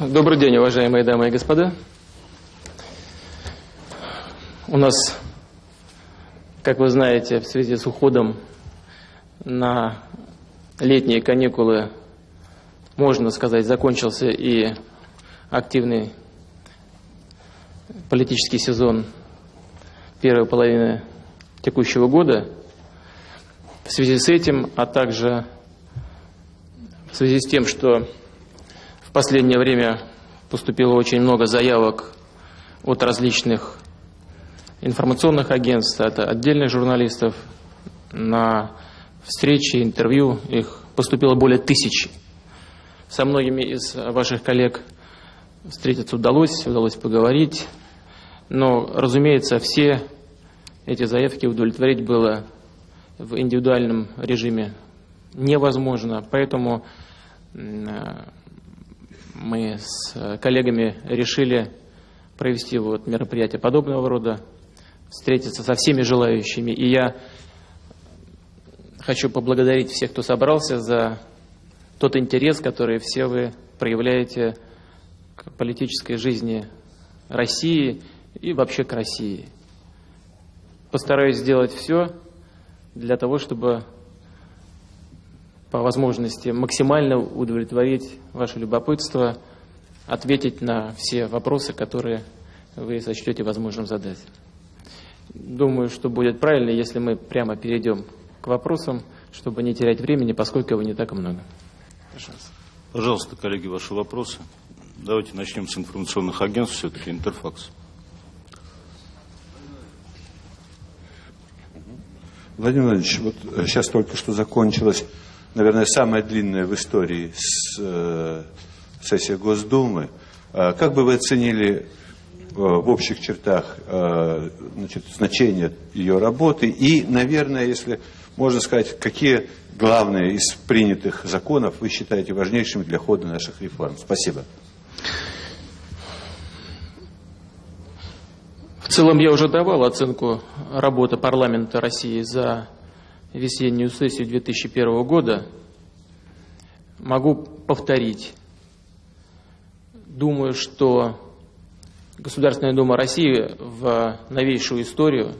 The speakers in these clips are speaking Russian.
Добрый день, уважаемые дамы и господа. У нас, как вы знаете, в связи с уходом на летние каникулы, можно сказать, закончился и активный политический сезон первой половины текущего года. В связи с этим, а также в связи с тем, что в последнее время поступило очень много заявок от различных информационных агентств, от отдельных журналистов на встречи, интервью. Их поступило более тысячи. Со многими из ваших коллег встретиться удалось, удалось поговорить. Но, разумеется, все эти заявки удовлетворить было в индивидуальном режиме невозможно. Поэтому мы с коллегами решили провести вот мероприятие подобного рода, встретиться со всеми желающими. И я хочу поблагодарить всех, кто собрался, за тот интерес, который все вы проявляете к политической жизни России и вообще к России. Постараюсь сделать все для того, чтобы по возможности максимально удовлетворить ваше любопытство, ответить на все вопросы, которые вы сочтете возможным задать. Думаю, что будет правильно, если мы прямо перейдем к вопросам, чтобы не терять времени, поскольку его не так много. Пожалуйста. Пожалуйста, коллеги, ваши вопросы. Давайте начнем с информационных агентств, все-таки Интерфакс. Владимир Владимирович, вот сейчас только что закончилась наверное, самая длинная в истории с, э, сессия Госдумы. Э, как бы вы оценили э, в общих чертах э, значит, значение ее работы и, наверное, если можно сказать, какие главные из принятых законов вы считаете важнейшими для хода наших реформ? Спасибо. В целом я уже давал оценку работы парламента России за весеннюю сессию 2001 года, могу повторить. Думаю, что Государственная Дума России в новейшую историю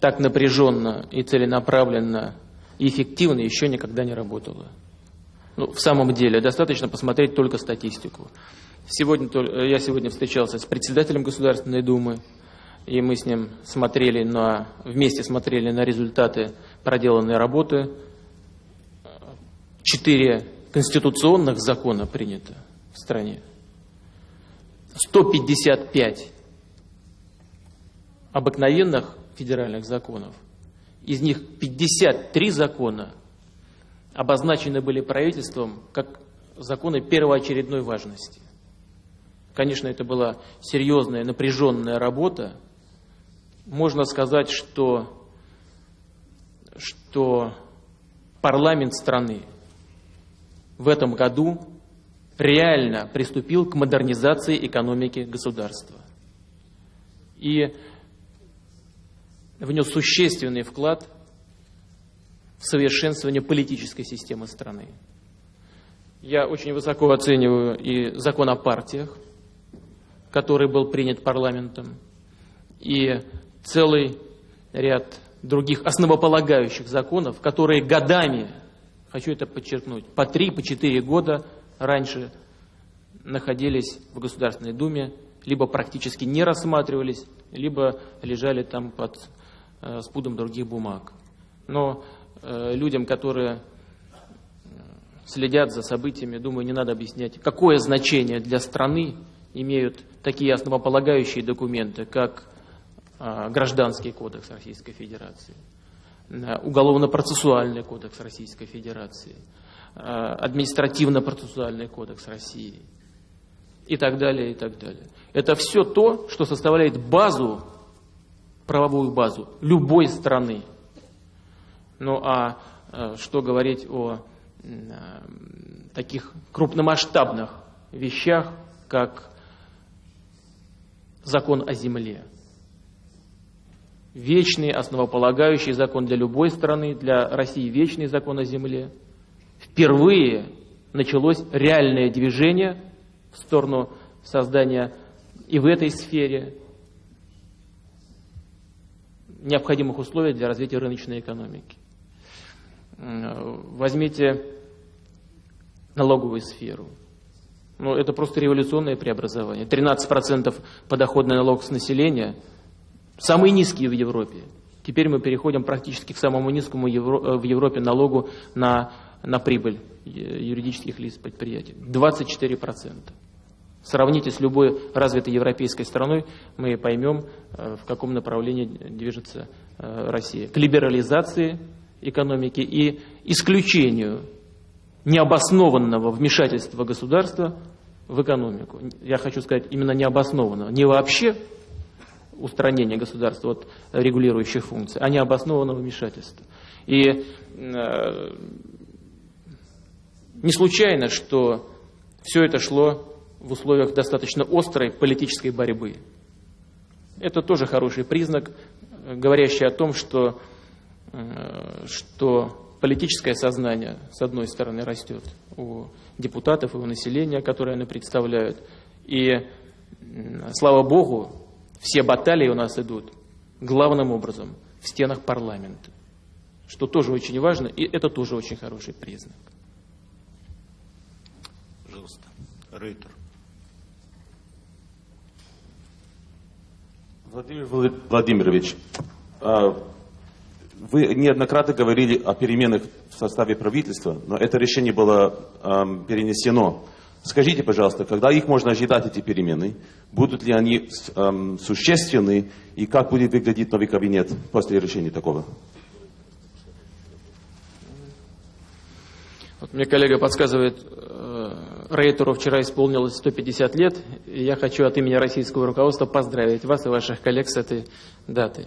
так напряженно и целенаправленно и эффективно еще никогда не работала. Ну, в самом деле, достаточно посмотреть только статистику. Сегодня, я сегодня встречался с председателем Государственной Думы, и мы с ним смотрели на, вместе смотрели на результаты проделанной работы. Четыре конституционных закона принято в стране. 155 обыкновенных федеральных законов. Из них 53 закона обозначены были правительством как законы первоочередной важности. Конечно, это была серьезная, напряженная работа, можно сказать, что, что парламент страны в этом году реально приступил к модернизации экономики государства и внес существенный вклад в совершенствование политической системы страны. Я очень высоко оцениваю и закон о партиях, который был принят парламентом, и целый ряд других основополагающих законов, которые годами, хочу это подчеркнуть, по три, по четыре года раньше находились в Государственной Думе, либо практически не рассматривались, либо лежали там под э, спудом других бумаг. Но э, людям, которые э, следят за событиями, думаю, не надо объяснять, какое значение для страны имеют такие основополагающие документы, как Гражданский кодекс Российской Федерации, Уголовно-процессуальный кодекс Российской Федерации, а, Административно-процессуальный кодекс России и так далее, и так далее. Это все то, что составляет базу, правовую базу любой страны. Ну а, а что говорить о таких крупномасштабных вещах, как закон о земле вечный, основополагающий закон для любой страны, для России вечный закон о земле. Впервые началось реальное движение в сторону создания и в этой сфере необходимых условий для развития рыночной экономики. Возьмите налоговую сферу. Ну, это просто революционное преобразование. 13% подоходный налог с населения, самый низкий в Европе. Теперь мы переходим практически к самому низкому в Европе налогу на, на прибыль юридических лиц предприятий. 24%. Сравните с любой развитой европейской страной, мы поймем, э, в каком направлении движется э, Россия. К либерализации экономики и исключению необоснованного вмешательства государства в экономику. Я хочу сказать именно необоснованного. Не вообще устранения государства от регулирующих функций, а необоснованного вмешательства. И э, не случайно, что все это шло в условиях достаточно острой политической борьбы. Это тоже хороший признак, говорящий о том, что, э, что политическое сознание, с одной стороны, растет у депутатов и у населения, которое они представляют. И, слава Богу, все баталии у нас идут главным образом в стенах парламента, что тоже очень важно, и это тоже очень хороший признак. Пожалуйста, Рейтер. Владимир Владимирович, а, вы неоднократно говорили о переменах в составе правительства, но это решение было перенесено. Скажите, пожалуйста, когда их можно ожидать, эти перемены? Будут ли они существенны? И как будет выглядеть новый кабинет после решения такого? Вот мне коллега подсказывает, э, Рейтеру вчера исполнилось 150 лет, и я хочу от имени российского руководства поздравить вас и ваших коллег с этой датой.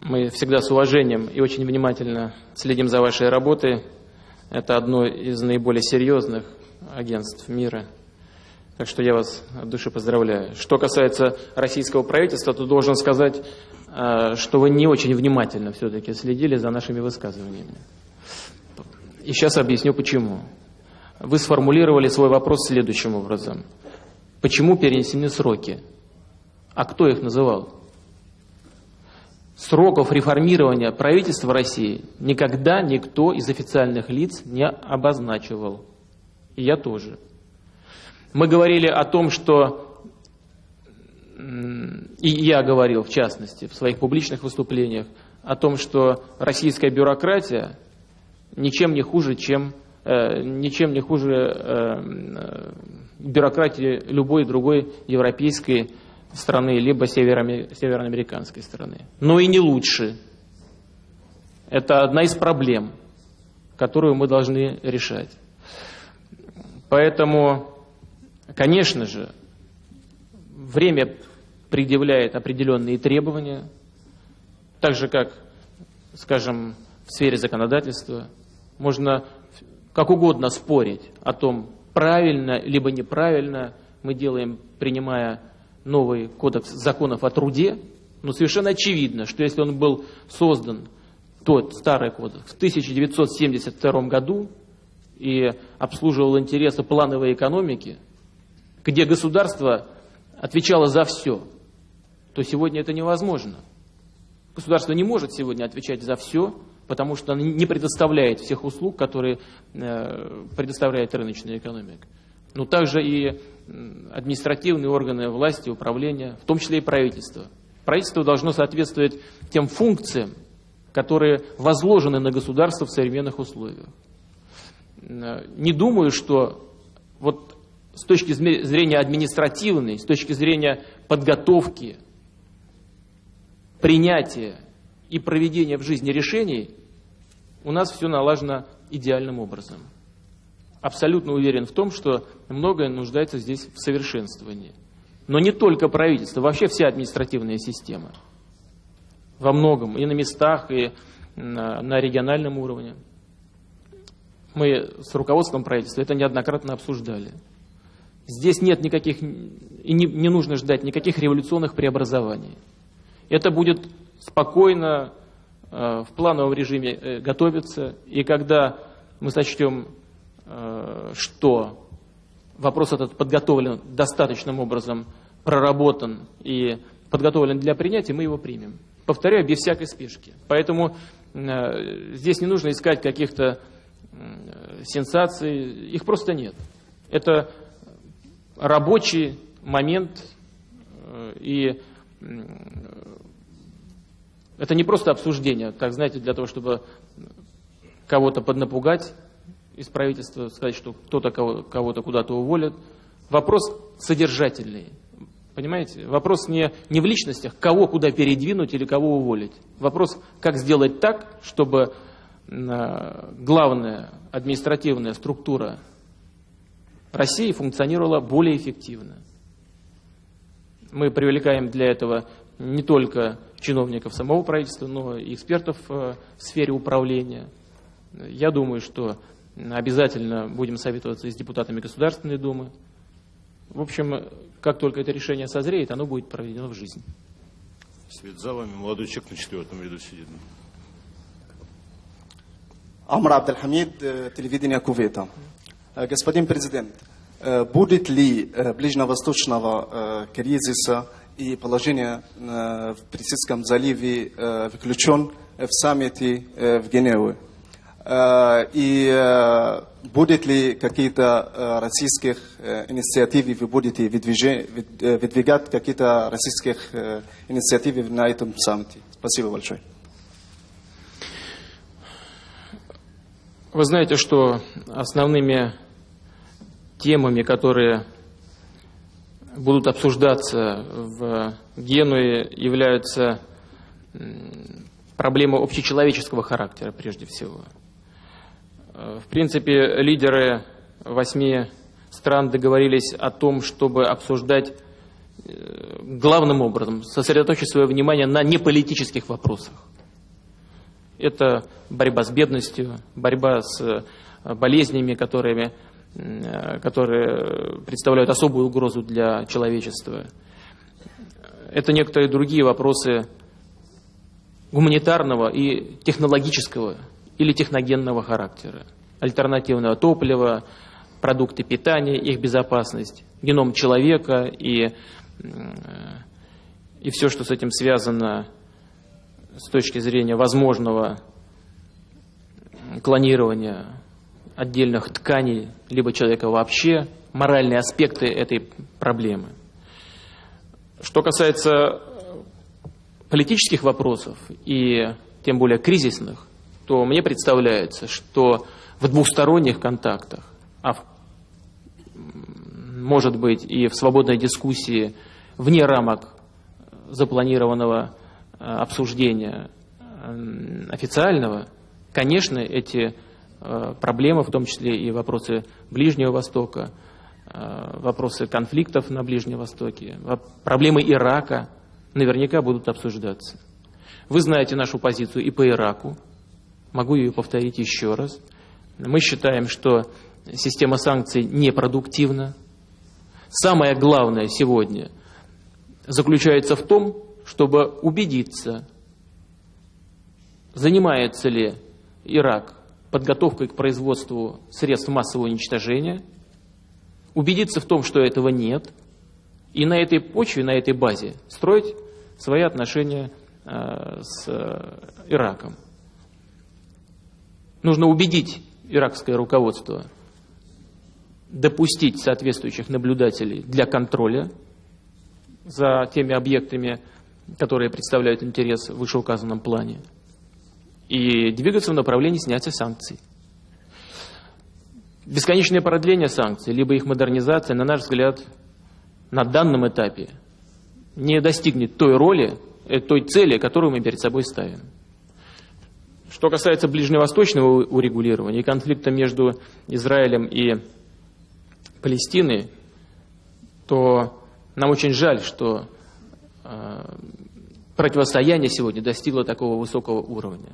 Мы всегда с уважением и очень внимательно следим за вашей работой. Это одно из наиболее серьезных агентств мира. Так что я вас от души поздравляю. Что касается российского правительства, то должен сказать, э, что вы не очень внимательно все-таки следили за нашими высказываниями. И сейчас объясню почему. Вы сформулировали свой вопрос следующим образом. Почему перенесены сроки? А кто их называл? Сроков реформирования правительства России никогда никто из официальных лиц не обозначивал. И я тоже. Мы говорили о том, что и я говорил, в частности, в своих публичных выступлениях, о том, что российская бюрократия ничем не хуже, чем э, ничем не хуже э, э, бюрократии любой другой европейской страны, либо североамериканской страны. Но и не лучше. Это одна из проблем, которую мы должны решать. Поэтому, конечно же, время предъявляет определенные требования, так же как, скажем, в сфере законодательства – можно как угодно спорить о том, правильно либо неправильно мы делаем, принимая новый кодекс законов о труде, но совершенно очевидно, что если он был создан, тот старый кодекс, в 1972 году и обслуживал интересы плановой экономики, где государство отвечало за все, то сегодня это невозможно. Государство не может сегодня отвечать за все, потому что она не предоставляет всех услуг, которые э, предоставляет рыночная экономика. Но также и административные органы власти, управления, в том числе и правительство. Правительство должно соответствовать тем функциям, которые возложены на государство в современных условиях. Э, не думаю, что вот с точки зрения административной, с точки зрения подготовки, принятия и проведения в жизни решений у нас все налажено идеальным образом. Абсолютно уверен в том, что многое нуждается здесь в совершенствовании. Но не только правительство, вообще вся административная система. Во многом, и на местах, и на, на региональном уровне. Мы с руководством правительства это неоднократно обсуждали. Здесь нет никаких, и не, не нужно ждать никаких революционных преобразований. Это будет спокойно Э, в плановом режиме э, готовится, и когда мы сочтем, что вопрос этот подготовлен достаточным образом, проработан и подготовлен для принятия, мы его примем. Повторяю, без всякой спешки. Поэтому э, здесь не нужно искать каких-то э, сенсаций, их просто нет. Это рабочий момент, э, и э, это не просто обсуждение, как знаете, для того, чтобы кого-то поднапугать из правительства, сказать, что кто-то кого-то куда-то уволит. Вопрос содержательный. Понимаете? Вопрос не, не в личностях, кого куда передвинуть или кого уволить. Вопрос, как сделать так, чтобы э, главная административная структура России функционировала более эффективно. Мы привлекаем для этого не только чиновников самого правительства, но и экспертов э, в сфере управления. Я думаю, что обязательно будем советоваться и с депутатами Государственной Думы. В общем, как только это решение созреет, оно будет проведено в жизнь. Свет за вами, молодой человек на четвертом ряду сидит. Амар Абдельхамид, телевидение Кувейта. Господин президент, будет ли ближневосточного кризиса и положение в Персидском заливе выключен в саммите в Геневе? И будет ли какие-то российских инициативы вы будете выдвигать какие-то российских инициативы на этом саммите? Спасибо большое. Вы знаете, что основными темами, которые будут обсуждаться в Генуе, являются проблемы общечеловеческого характера прежде всего – в принципе, лидеры восьми стран договорились о том, чтобы обсуждать э, главным образом, сосредоточить свое внимание на неполитических вопросах. Это борьба с бедностью, борьба с э, болезнями, которыми, э, которые представляют особую угрозу для человечества. Это некоторые другие вопросы гуманитарного и технологического или техногенного характера. Альтернативное топливо, продукты питания, их безопасность, геном человека и, и все, что с этим связано с точки зрения возможного клонирования отдельных тканей, либо человека вообще, моральные аспекты этой проблемы. Что касается политических вопросов и тем более кризисных, то мне представляется, что в двухсторонних контактах, а в, может быть и в свободной дискуссии вне рамок запланированного э, обсуждения э, официального, конечно, эти э, проблемы, в том числе и вопросы Ближнего Востока, вопросы конфликтов на Ближнем Востоке, проблемы Ирака наверняка будут обсуждаться. Вы знаете нашу позицию и по Ираку, Могу ее повторить еще раз. Мы считаем, что система санкций непродуктивна. Самое главное сегодня заключается в том, чтобы убедиться, занимается ли Ирак подготовкой к производству средств массового уничтожения, убедиться в том, что этого нет, и на этой почве, на этой базе строить свои отношения э, с Ираком. Нужно убедить иракское руководство допустить соответствующих наблюдателей для контроля за теми объектами, которые представляют интерес в вышеуказанном плане, и двигаться в направлении снятия санкций. Бесконечное продление санкций, либо их модернизация, на наш взгляд, на данном этапе не достигнет той роли, э, той цели, которую мы перед собой ставим. Что касается ближневосточного урегулирования и конфликта между Израилем и Палестиной, то нам очень жаль, что э, противостояние сегодня достигло такого высокого уровня.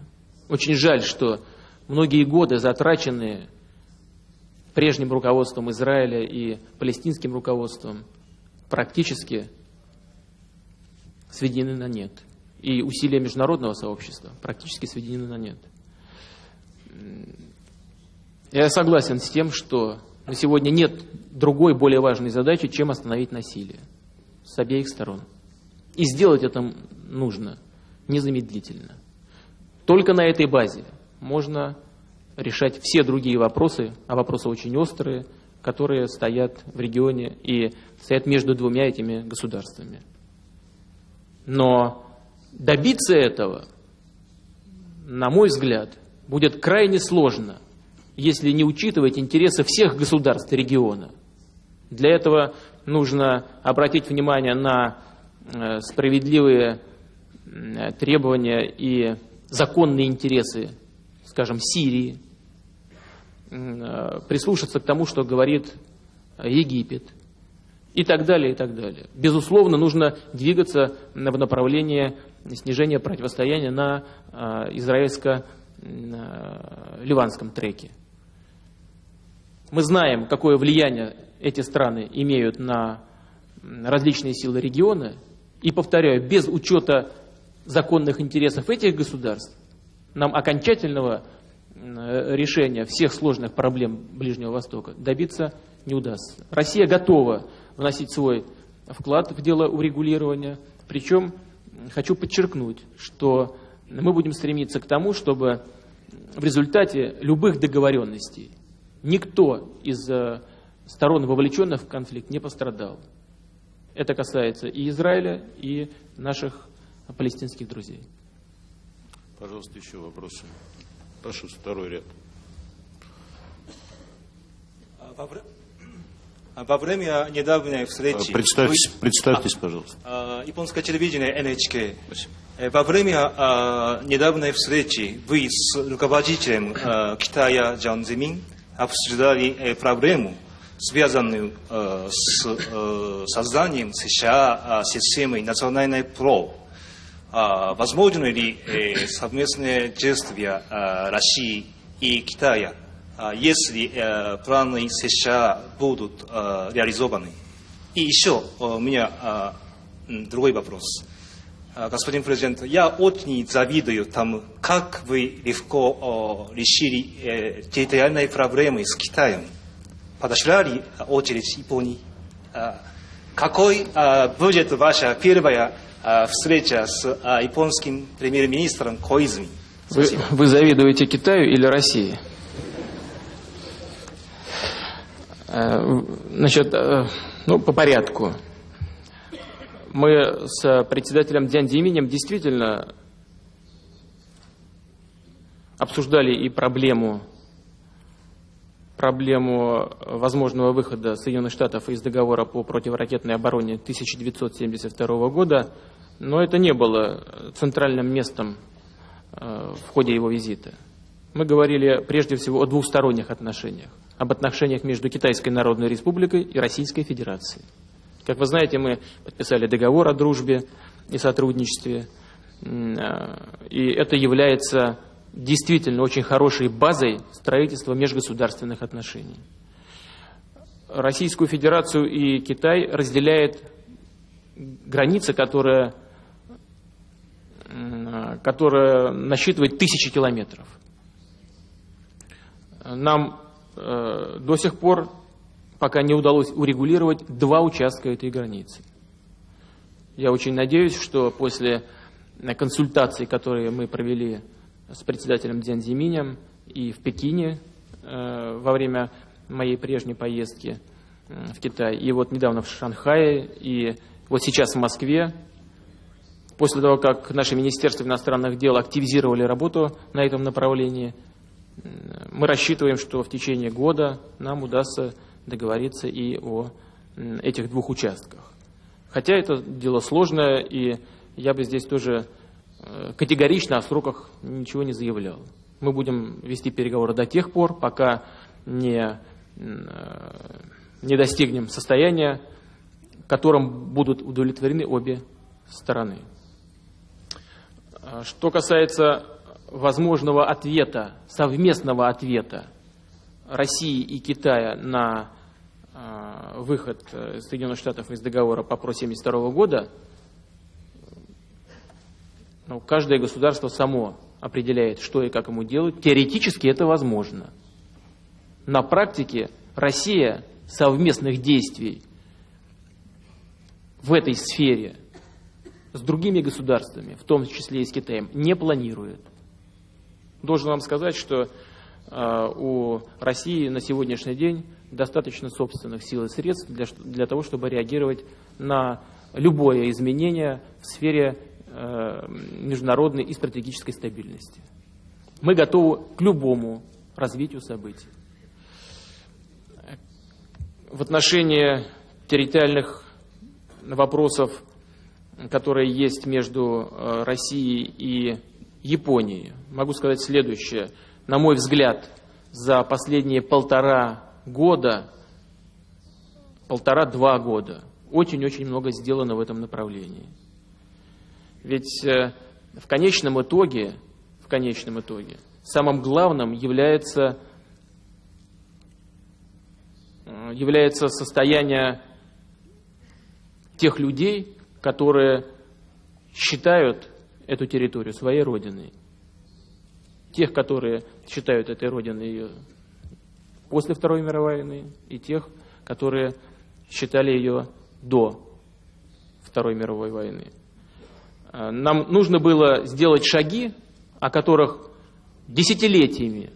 Очень жаль, что многие годы, затраченные прежним руководством Израиля и палестинским руководством, практически сведены на нет и усилия международного сообщества практически сведены на нет. Я согласен с тем, что Но сегодня нет другой более важной задачи, чем остановить насилие с обеих сторон. И сделать это нужно незамедлительно. Только на этой базе можно решать все другие вопросы, а вопросы очень острые, которые стоят в регионе и стоят между двумя этими государствами. Но добиться этого, на мой взгляд, будет крайне сложно, если не учитывать интересы всех государств региона. Для этого нужно обратить внимание на э, справедливые требования и законные интересы, скажем, Сирии, э, прислушаться к тому, что говорит Египет и так далее, и так далее. Безусловно, нужно двигаться в направлении снижения противостояния на э, израильско-ливанском треке. Мы знаем, какое влияние эти страны имеют на различные силы региона, и, повторяю, без учета законных интересов этих государств, нам окончательного решения всех сложных проблем Ближнего Востока добиться не удастся. Россия готова вносить свой вклад в дело урегулирования, причем хочу подчеркнуть, что мы будем стремиться к тому, чтобы в результате любых договоренностей никто из э, сторон, вовлеченных в конфликт, не пострадал. Это касается и Израиля, и наших палестинских друзей. Пожалуйста, еще вопросы. Прошу, второй ряд. Во время недавней встречи... Представьтесь, вы... представьтесь пожалуйста. А, японское телевидение NHK. Спасибо. Во время а, недавней встречи вы с руководителем а, Китая Джан Зимин обсуждали проблему, связанную с созданием США системы национальной ПРО. Возможно ли совместные действия России и Китая, если планы США будут реализованы? И еще у меня другой вопрос. Господин президент, я очень завидую тому, как вы легко решили территориальные проблемы с Китаем. Подошла очередь Японии? Какой будет ваша первая встреча с японским премьер-министром Коизми? Вы, вы завидуете Китаю или России? Значит, ну, по порядку мы с председателем Дзян Диминем действительно обсуждали и проблему, проблему возможного выхода Соединенных Штатов из договора по противоракетной обороне 1972 года, но это не было центральным местом э, в ходе его визита. Мы говорили прежде всего о двухсторонних отношениях, об отношениях между Китайской Народной Республикой и Российской Федерацией. Как вы знаете, мы подписали договор о дружбе и сотрудничестве, и это является действительно очень хорошей базой строительства межгосударственных отношений. Российскую Федерацию и Китай разделяет граница, которая, которая насчитывает тысячи километров. Нам э, до сих пор пока не удалось урегулировать два участка этой границы. Я очень надеюсь, что после консультаций, которые мы провели с председателем Дзян Зиминем и в Пекине э, во время моей прежней поездки э, в Китай, и вот недавно в Шанхае, и вот сейчас в Москве, после того, как наше Министерство иностранных дел активизировали работу на этом направлении, э, мы рассчитываем, что в течение года нам удастся договориться и о этих двух участках. Хотя это дело сложное, и я бы здесь тоже э, категорично о сроках ничего не заявлял. Мы будем вести переговоры до тех пор, пока не, э, не достигнем состояния, которым будут удовлетворены обе стороны. Что касается возможного ответа, совместного ответа России и Китая на а, выход э, Соединенных Штатов из договора по ПРО 1972 года, ну, каждое государство само определяет, что и как ему делать. Теоретически это возможно. На практике Россия совместных действий в этой сфере с другими государствами, в том числе и с Китаем, не планирует. Должен вам сказать, что э, у России на сегодняшний день достаточно собственных сил и средств для, для того, чтобы реагировать на любое изменение в сфере э, международной и стратегической стабильности. Мы готовы к любому развитию событий. В отношении территориальных вопросов, которые есть между э, Россией и Японией, могу сказать следующее. На мой взгляд, за последние полтора года, полтора-два года, очень-очень много сделано в этом направлении. Ведь э, в конечном итоге, в конечном итоге, самым главным является, э, является состояние тех людей, которые считают эту территорию своей родиной. Тех, которые считают этой родиной ее после Второй мировой войны, и тех, которые считали ее до Второй мировой войны. А, нам нужно было сделать шаги, о которых десятилетиями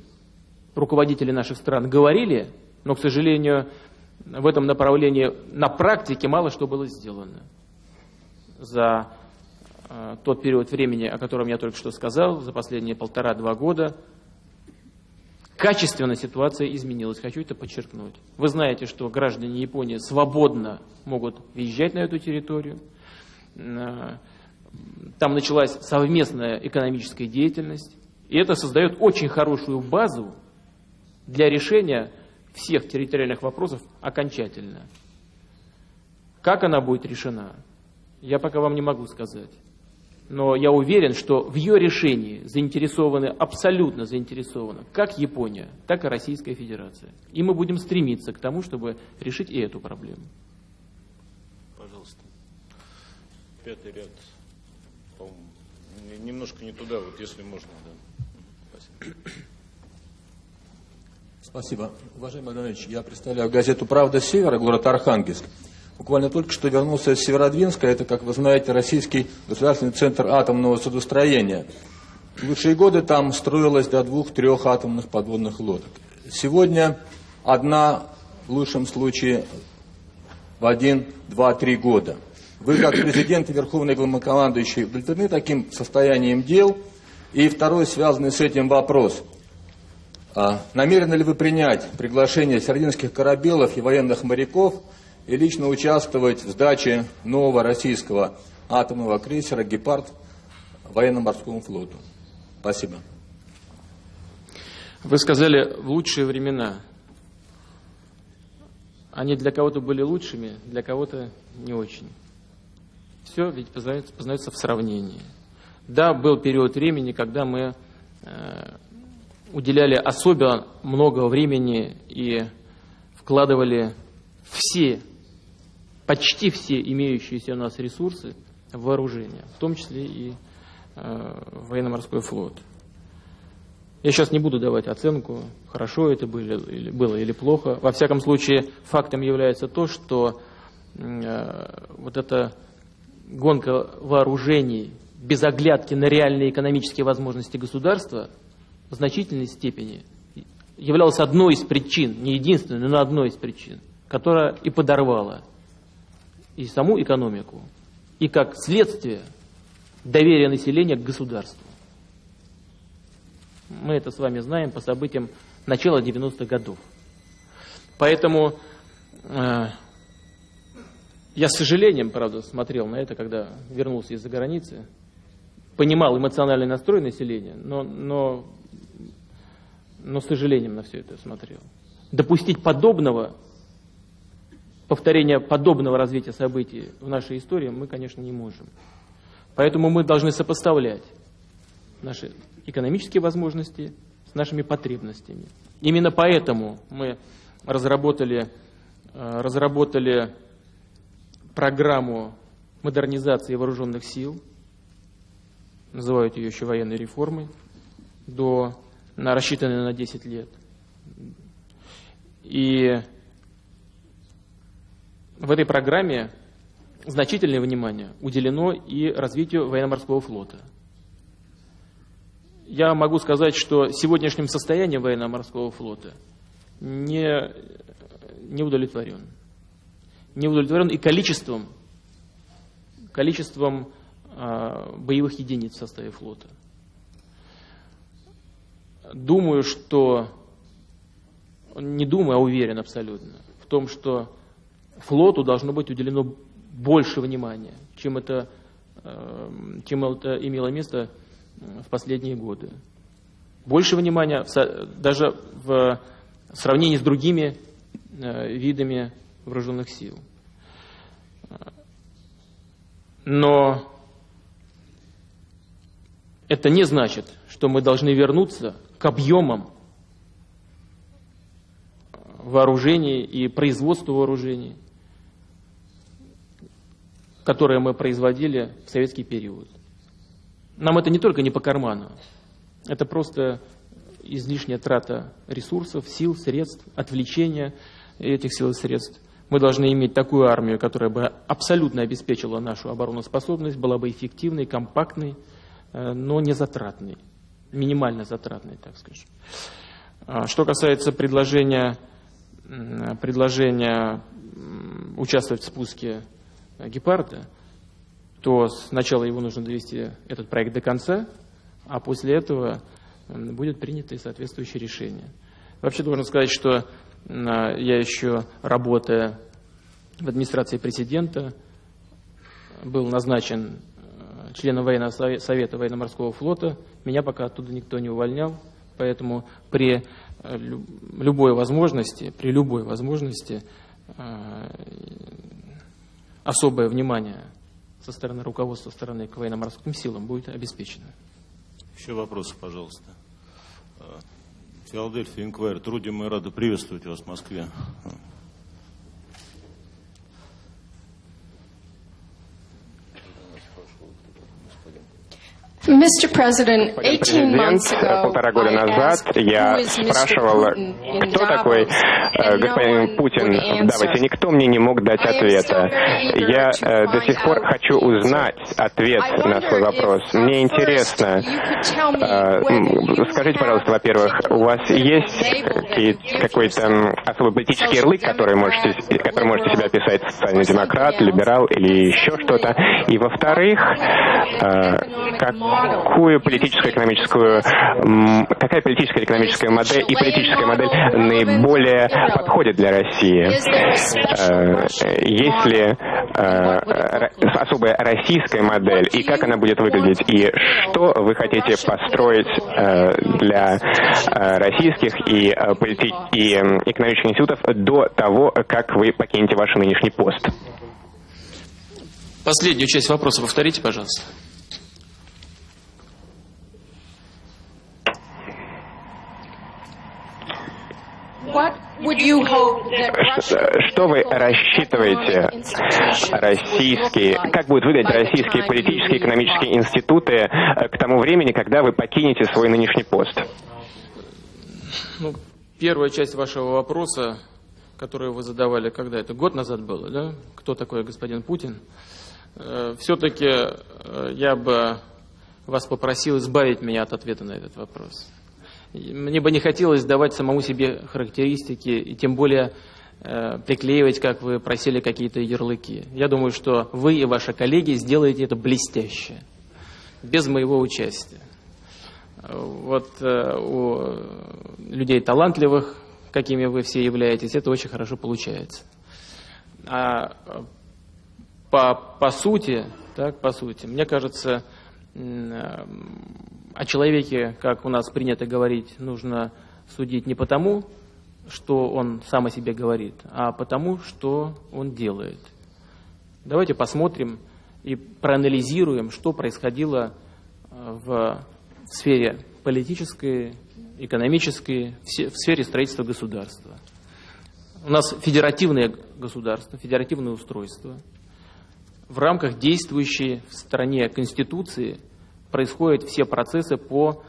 руководители наших стран говорили, но, к сожалению, в этом направлении на практике мало что было сделано за тот период времени, о котором я только что сказал, за последние полтора-два года, качественно ситуация изменилась. Хочу это подчеркнуть. Вы знаете, что граждане Японии свободно могут въезжать на эту территорию. Э, там началась совместная экономическая деятельность. И это создает очень хорошую базу для решения всех территориальных вопросов окончательно. Как она будет решена, я пока вам не могу сказать. Но я уверен, что в ее решении заинтересованы, абсолютно заинтересованы как Япония, так и Российская Федерация. И мы будем стремиться к тому, чтобы решить и эту проблему. Пожалуйста. Пятый ряд. Немножко не туда, вот если можно. Да. Спасибо. Спасибо. Уважаемый Иванович, я представляю газету «Правда Севера», город Архангельск. Буквально только что вернулся из Северодвинска. Это, как вы знаете, российский государственный центр атомного судостроения. В лучшие годы там строилось до двух-трех атомных подводных лодок. Сегодня одна, в лучшем случае, в один, два, три года. Вы, как президент и верховный главнокомандующий, удовлетворены таким состоянием дел? И второй, связанный с этим вопрос. А, намерены ли вы принять приглашение сардинских корабелов и военных моряков – и лично участвовать в сдаче нового российского атомного крейсера «Гепард» военно-морскому флоту. Спасибо. Вы сказали «в лучшие времена». Они для кого-то были лучшими, для кого-то не очень. Все ведь познается, познается в сравнении. Да, был период времени, когда мы э, уделяли особо много времени и вкладывали все почти все имеющиеся у нас ресурсы в вооружение, в том числе и э, военно-морской флот. Я сейчас не буду давать оценку, хорошо это было или, было или плохо. Во всяком случае, фактом является то, что э, вот эта гонка вооружений без оглядки на реальные экономические возможности государства в значительной степени являлась одной из причин, не единственной, но одной из причин, которая и подорвала и саму экономику, и как следствие доверия населения к государству. Мы это с вами знаем по событиям начала 90-х годов. Поэтому э, я с сожалением, правда, смотрел на это, когда вернулся из-за границы, понимал эмоциональный настрой населения, но, но, но с сожалением на все это смотрел. Допустить подобного повторения подобного развития событий в нашей истории мы, конечно, не можем. Поэтому мы должны сопоставлять наши экономические возможности с нашими потребностями. Именно поэтому мы разработали, э, разработали программу модернизации вооруженных сил, называют ее еще военной реформой, до, на, рассчитанной на 10 лет. И в этой программе значительное внимание уделено и развитию военно-морского флота. Я могу сказать, что сегодняшним состоянием военно-морского флота не, не удовлетворен. Не удовлетворен и количеством, количеством э, боевых единиц в составе флота. Думаю, что, не думаю, а уверен абсолютно в том, что флоту должно быть уделено больше внимания, чем это, эм, чем это имело место в последние годы. Больше внимания даже в сравнении с другими э, видами вооруженных сил. Но это не значит, что мы должны вернуться к объемам вооружений и производству вооружений, которые мы производили в советский период. Нам это не только не по карману, это просто излишняя трата ресурсов, сил, средств, отвлечение этих сил и средств. Мы должны иметь такую армию, которая бы абсолютно обеспечила нашу обороноспособность, была бы эффективной, компактной, э, но не затратной, минимально затратной, так скажем. А что касается предложения, предложения участвовать в спуске гепарда, то сначала его нужно довести, этот проект до конца, а после этого будет принято и соответствующее решение. Вообще должен сказать, что я еще, работая в администрации президента, был назначен э, членом военного совета военно-морского флота. Меня пока оттуда никто не увольнял, поэтому при э, любой возможности, при любой возможности э, особое внимание со стороны руководства страны к военно-морским силам будет обеспечено. Еще вопросы, пожалуйста. А, Филадельфия Инквайр. Труди, мы рады приветствовать вас в Москве. Президент, полтора года назад я спрашивал, кто такой э, господин Путин в Давосе. Никто мне не мог дать ответа. Я э, до сих пор хочу узнать ответ на свой вопрос. Мне интересно, э, скажите, пожалуйста, во-первых, у вас есть какой-то особый политический ярлык, который можете, который можете себя описать, социальный демократ, либерал или еще что-то? И во-вторых, как какую политическую экономическую, какая политическая экономическая модель и политическая модель наиболее подходит для России? Э, есть ли э, особая российская модель и как она будет выглядеть? И что вы хотите построить э, для российских и, полити... и экономических институтов до того, как вы покинете ваш нынешний пост? Последнюю часть вопроса повторите, пожалуйста. Что вы рассчитываете российские, как будут выглядеть российские политические и экономические институты э, к тому времени, когда вы покинете свой нынешний пост? Ну, первая часть вашего вопроса, которую вы задавали, когда это год назад было, да? Кто такой господин Путин? Э, Все-таки э, я бы вас попросил избавить меня от ответа на этот вопрос. Мне бы не хотелось давать самому себе характеристики, и тем более э, приклеивать, как вы просили, какие-то ярлыки. Я думаю, что вы и ваши коллеги сделаете это блестяще, без моего участия. Вот э, у людей талантливых, какими вы все являетесь, это очень хорошо получается. А по, по сути, так, по сути, мне кажется, о человеке, как у нас принято говорить, нужно судить не потому, что он сам о себе говорит, а потому, что он делает. Давайте посмотрим и проанализируем, что происходило э, в сфере политической, экономической, в сфере строительства государства. У нас федеративное государство, федеративное устройство. В рамках действующей в стране Конституции – происходят все процессы по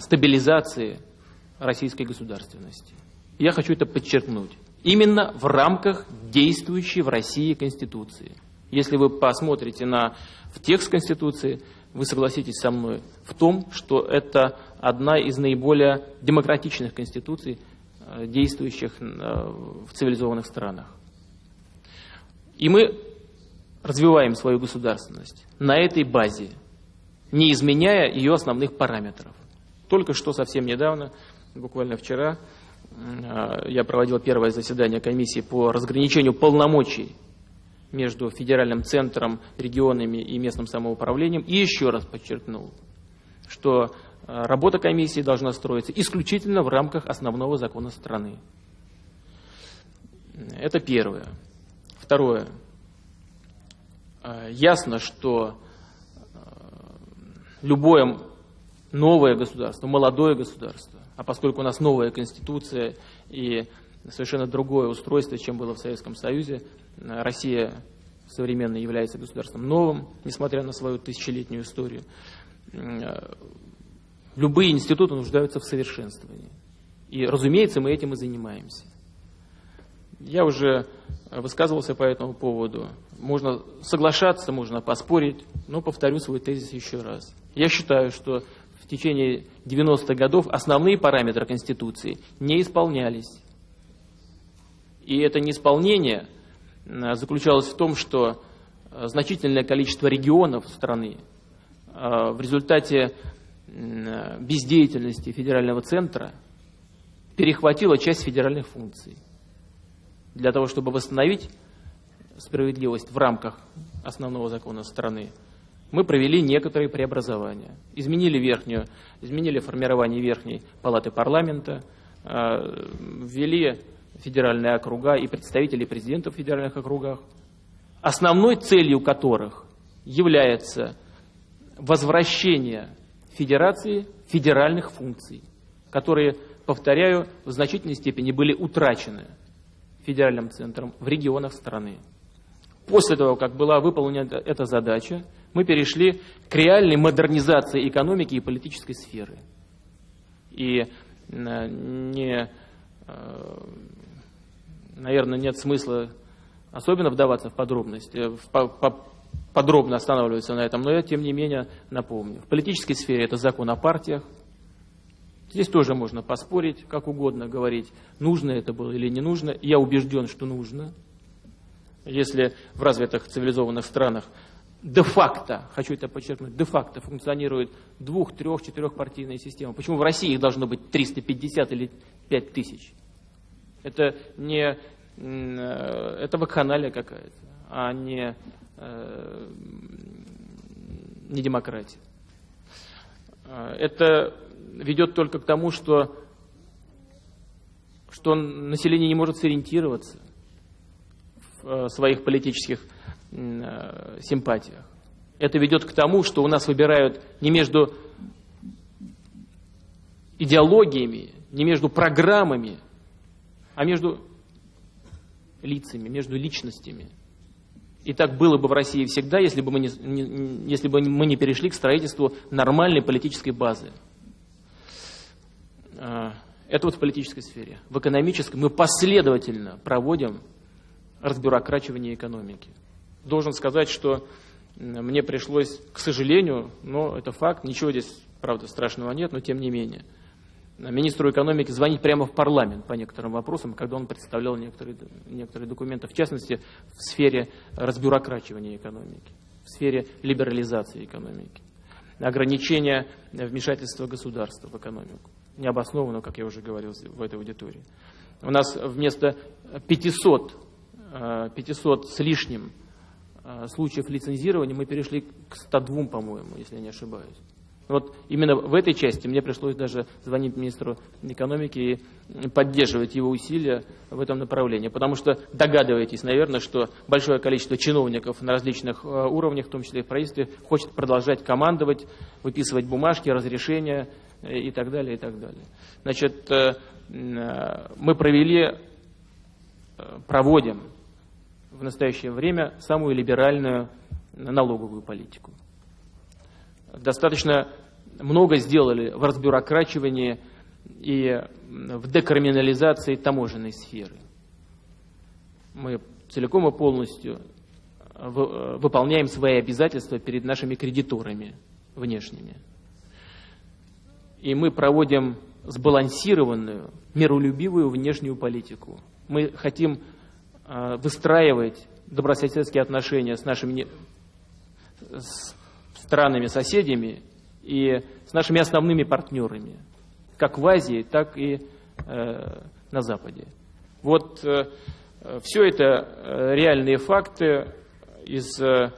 стабилизации российской государственности. Я хочу это подчеркнуть. Именно в рамках действующей в России Конституции. Если вы посмотрите на в текст Конституции, вы согласитесь со мной в том, что это одна из наиболее демократичных конституций, э, действующих э, в цивилизованных странах. И мы развиваем свою государственность на этой базе, не изменяя ее основных параметров. Только что совсем недавно, буквально вчера, э, я проводил первое заседание комиссии по разграничению полномочий между федеральным центром, регионами и местным самоуправлением. И еще раз подчеркнул, что э, работа комиссии должна строиться исключительно в рамках основного закона страны. Это первое. Второе. Э, ясно, что любое новое государство, молодое государство, а поскольку у нас новая конституция и совершенно другое устройство, чем было в Советском Союзе, Россия современно является государством новым, несмотря на свою тысячелетнюю историю. Любые институты нуждаются в совершенствовании. И, разумеется, мы этим и занимаемся. Я уже высказывался по этому поводу. Можно соглашаться, можно поспорить, но повторю свой тезис еще раз. Я считаю, что в течение 90-х годов основные параметры Конституции не исполнялись. И это неисполнение Э, заключалась в том, что э, значительное количество регионов страны э, в результате бездеятельности федерального центра перехватило часть федеральных функций. Для того, чтобы восстановить справедливость в рамках основного закона страны, мы провели некоторые преобразования. Изменили верхнюю, изменили формирование верхней палаты парламента, ввели федеральные округа и представителей президентов в федеральных округах, основной целью которых является возвращение федерации федеральных функций, которые, повторяю, в значительной степени были утрачены федеральным центром в регионах страны. После того, как была выполнена эта задача, мы перешли к реальной модернизации экономики и политической сферы. И э, не э, наверное, нет смысла особенно вдаваться в подробности, подробно останавливаться на этом, но я, тем не менее, напомню. В политической сфере это закон о партиях. Здесь тоже можно поспорить, как угодно говорить, нужно это было или не нужно. Я убежден, что нужно. Если в развитых цивилизованных странах де-факто, хочу это подчеркнуть, де-факто функционирует двух, трех, четырехпартийная система. Почему в России их должно быть 350 или 5 тысяч? Это не э, это вакханалия какая-то, а не, э, не демократия. Э, это ведет только к тому, что, что население не может сориентироваться своих политических симпатиях. Это ведет к тому, что у нас выбирают не между идеологиями, не между программами, а между лицами, между личностями. И так было бы в России всегда, если бы мы не, не, если бы мы не перешли к строительству нормальной политической базы. А, это вот в политической сфере. В экономической мы последовательно проводим разбюрокрачивание экономики. Должен сказать, что мне пришлось, к сожалению, но это факт, ничего здесь, правда, страшного нет, но тем не менее – министру экономики звонить прямо в парламент по некоторым вопросам, когда он представлял некоторые, некоторые документы, в частности, в сфере разбюрокрачивания экономики, в сфере либерализации экономики, ограничения вмешательства государства в экономику. Необоснованно, как я уже говорил в этой аудитории. У нас вместо 500, 500 э, с лишним э, случаев лицензирования мы перешли к 102, по-моему, если я не ошибаюсь. Вот именно в этой части мне пришлось даже звонить министру экономики и поддерживать его усилия в этом направлении. Потому что догадываетесь, наверное, что большое количество чиновников на различных э, уровнях, в том числе и в правительстве, хочет продолжать командовать, выписывать бумажки, разрешения и так далее, и так далее. Значит, мы провели, проводим в настоящее время самую либеральную налоговую политику достаточно много сделали в разбюрокрачивании и в декриминализации таможенной сферы. Мы целиком и полностью выполняем свои обязательства перед нашими кредиторами внешними. И мы проводим сбалансированную, миролюбивую внешнюю политику. Мы хотим э, выстраивать добрососедские отношения с нашими с странами-соседями и с нашими основными партнерами, как в Азии, так и э, на Западе. Вот э, все это э, реальные факты из э,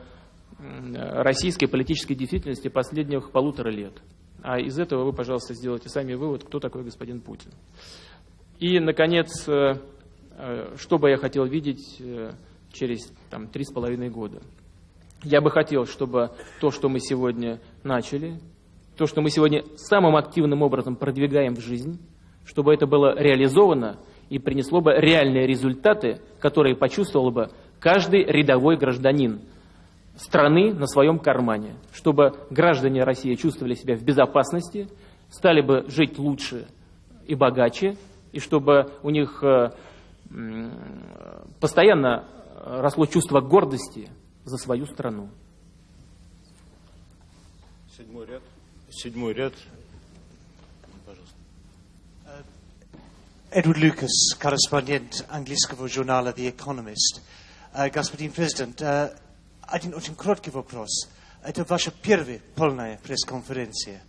российской политической действительности последних полутора лет. А из этого вы, пожалуйста, сделайте сами вывод, кто такой господин Путин. И, наконец, э, э, что бы я хотел видеть через там, три с половиной года. Я бы хотел, чтобы то, что мы сегодня начали, то, что мы сегодня самым активным образом продвигаем в жизнь, чтобы это было реализовано и принесло бы реальные результаты, которые почувствовал бы каждый рядовой гражданин страны на своем кармане, чтобы граждане России чувствовали себя в безопасности, стали бы жить лучше и богаче, и чтобы у них э, постоянно росло чувство гордости за свою страну. Седьмой ряд. Седьмой ряд. Edward Lucas, корреспондент английского журнала The Economist. Uh, господин президент, uh, один очень короткий вопрос. Это ваша первая полная пресс-конференция.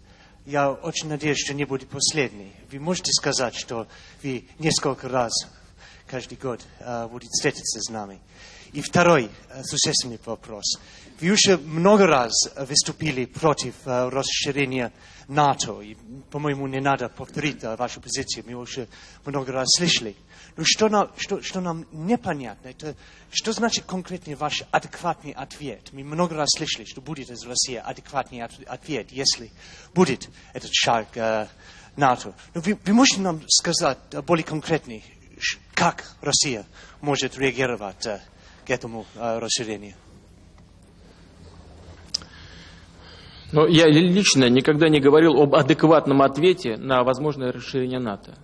Я очень надеюсь, что не будет последней. Вы можете сказать, что вы несколько раз каждый год uh, будете встретиться с нами? И второй uh, существенный вопрос. Вы уже много раз выступили против uh, расширения НАТО. И, по-моему, не надо повторить вашу позицию, мы уже много раз слышали. Но что нам, что, что нам непонятно, это что значит конкретный ваш адекватный ответ? Мы много раз слышали, что будет из России адекватный ответ, если будет этот шаг э, НАТО. Но вы, вы можете нам сказать более конкретный, как Россия может реагировать э, к этому э, расширению? Но я лично никогда не говорил об адекватном ответе на возможное расширение НАТО.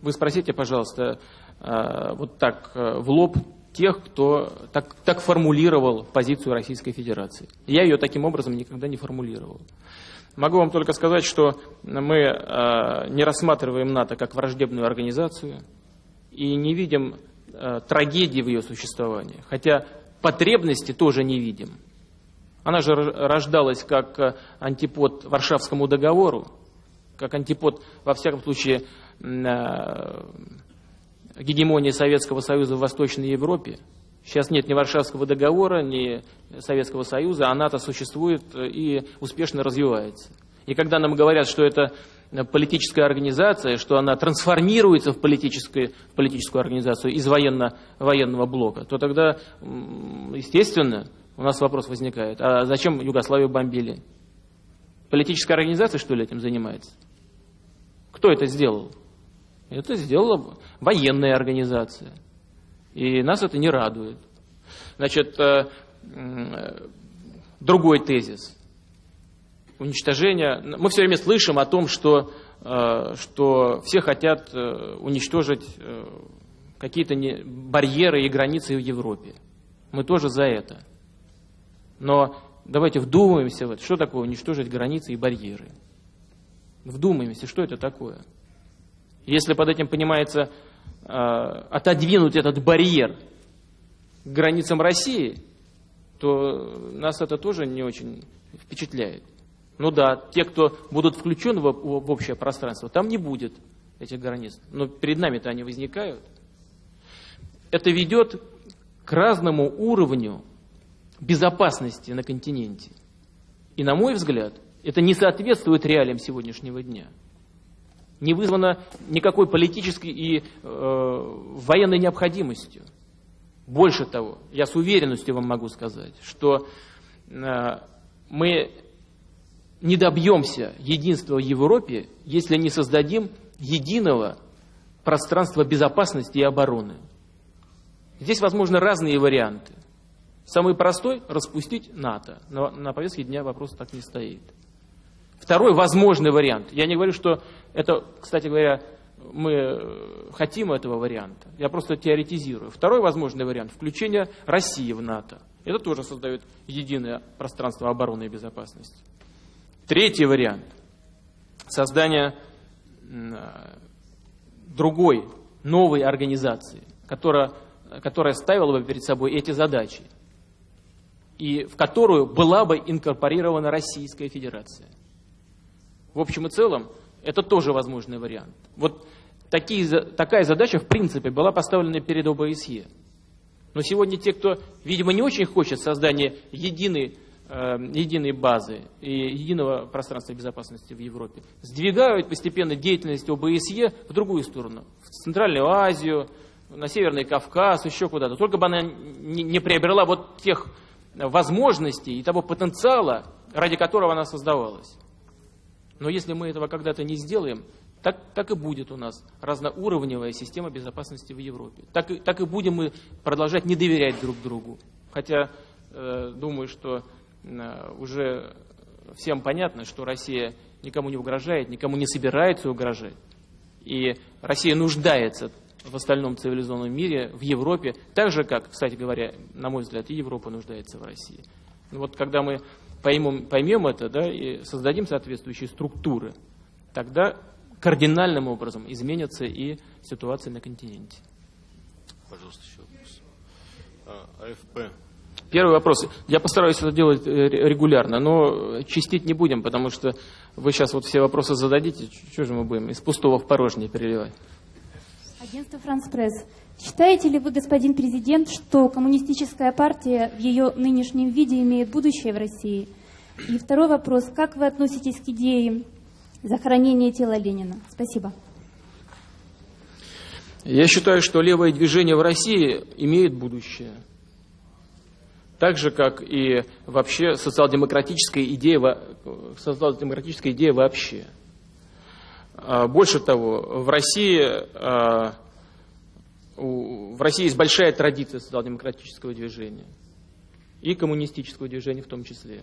Вы спросите, пожалуйста, э, вот так в лоб тех, кто так, так формулировал позицию Российской Федерации. Я ее таким образом никогда не формулировал. Могу вам только сказать, что мы не рассматриваем НАТО как враждебную организацию и не видим трагедии в ее существовании, хотя потребности тоже не видим. Она же рождалась как э, антипод Варшавскому договору, как антипод, во всяком случае, э, гегемонии Советского Союза в Восточной Европе. Сейчас нет ни Варшавского договора, ни Советского Союза, а НАТО существует э, и успешно развивается. И когда нам говорят, что это политическая организация, что она трансформируется в, политическую, в политическую организацию из военно, военного блока, то тогда, естественно, у нас вопрос возникает, а зачем Югославию бомбили? Политическая организация, что ли, этим занимается? Кто это сделал? Это сделала военная организация. И нас это не радует. Значит, э, другой тезис. Уничтожение. Мы все время слышим о том, что, э, что все хотят э, уничтожить какие-то барьеры и границы в Европе. Мы тоже за это. Но давайте вдумаемся в это. Что такое уничтожить границы и барьеры? Вдумаемся, что это такое? Если под этим понимается э, отодвинуть этот барьер к границам России, то нас это тоже не очень впечатляет. Ну да, те, кто будут включены в, в общее пространство, там не будет этих границ. Но перед нами-то они возникают. Это ведет к разному уровню безопасности на континенте. И, на мой взгляд, это не соответствует реалиям сегодняшнего дня. Не вызвано никакой политической и э, военной необходимостью. Больше того, я с уверенностью вам могу сказать, что э, мы не добьемся единства в Европе, если не создадим единого пространства безопасности и обороны. Здесь возможны разные варианты. Самый простой – распустить НАТО. Но на повестке дня вопрос так не стоит. Второй возможный вариант. Я не говорю, что это, кстати говоря, мы э, хотим этого варианта. Я просто теоретизирую. Второй возможный вариант – включение России в НАТО. Это тоже создает единое пространство обороны и безопасности. Третий вариант – создание другой, новой организации, которая, которая ставила бы перед собой эти задачи, и в которую была бы инкорпорирована Российская Федерация. В общем и целом, это тоже возможный вариант. Вот такие, такая задача, в принципе, была поставлена перед ОБСЕ. Но сегодня те, кто, видимо, не очень хочет создания единой, единой базы и единого пространства безопасности в Европе, сдвигают постепенно деятельность ОБСЕ в другую сторону, в Центральную Азию, на Северный Кавказ, еще куда-то. Только бы она не, приобрела вот тех возможностей и того потенциала, ради которого она создавалась. Но если мы этого когда-то не сделаем, так, так и будет у нас разноуровневая система безопасности в Европе. Так, так и будем мы продолжать не доверять друг другу. Хотя э, думаю, что уже всем понятно, что Россия никому не угрожает, никому не собирается угрожать. И Россия нуждается в остальном цивилизованном мире, в Европе, так же, как, кстати говоря, на мой взгляд, и Европа нуждается в России. Вот когда мы поймем, поймем это да, и создадим соответствующие структуры, тогда кардинальным образом изменится и ситуация на континенте. Пожалуйста, еще вопрос. А, АФП. Первый вопрос. Я постараюсь это делать э, регулярно, но чистить не будем, потому что вы сейчас вот все вопросы зададите, что же мы будем из пустого в порожнее переливать? Агентство «Франс Пресс». Считаете ли вы, господин президент, что коммунистическая партия в ее нынешнем виде имеет будущее в России? И второй вопрос. Как вы относитесь к идее захоронения тела Ленина? Спасибо. Я считаю, что левое движение в России имеет будущее. Так же, как и вообще социал-демократическая идея, социал-демократическая идея вообще. А, больше того, в России, а, в России есть большая традиция социал-демократического движения и коммунистического движения в том числе.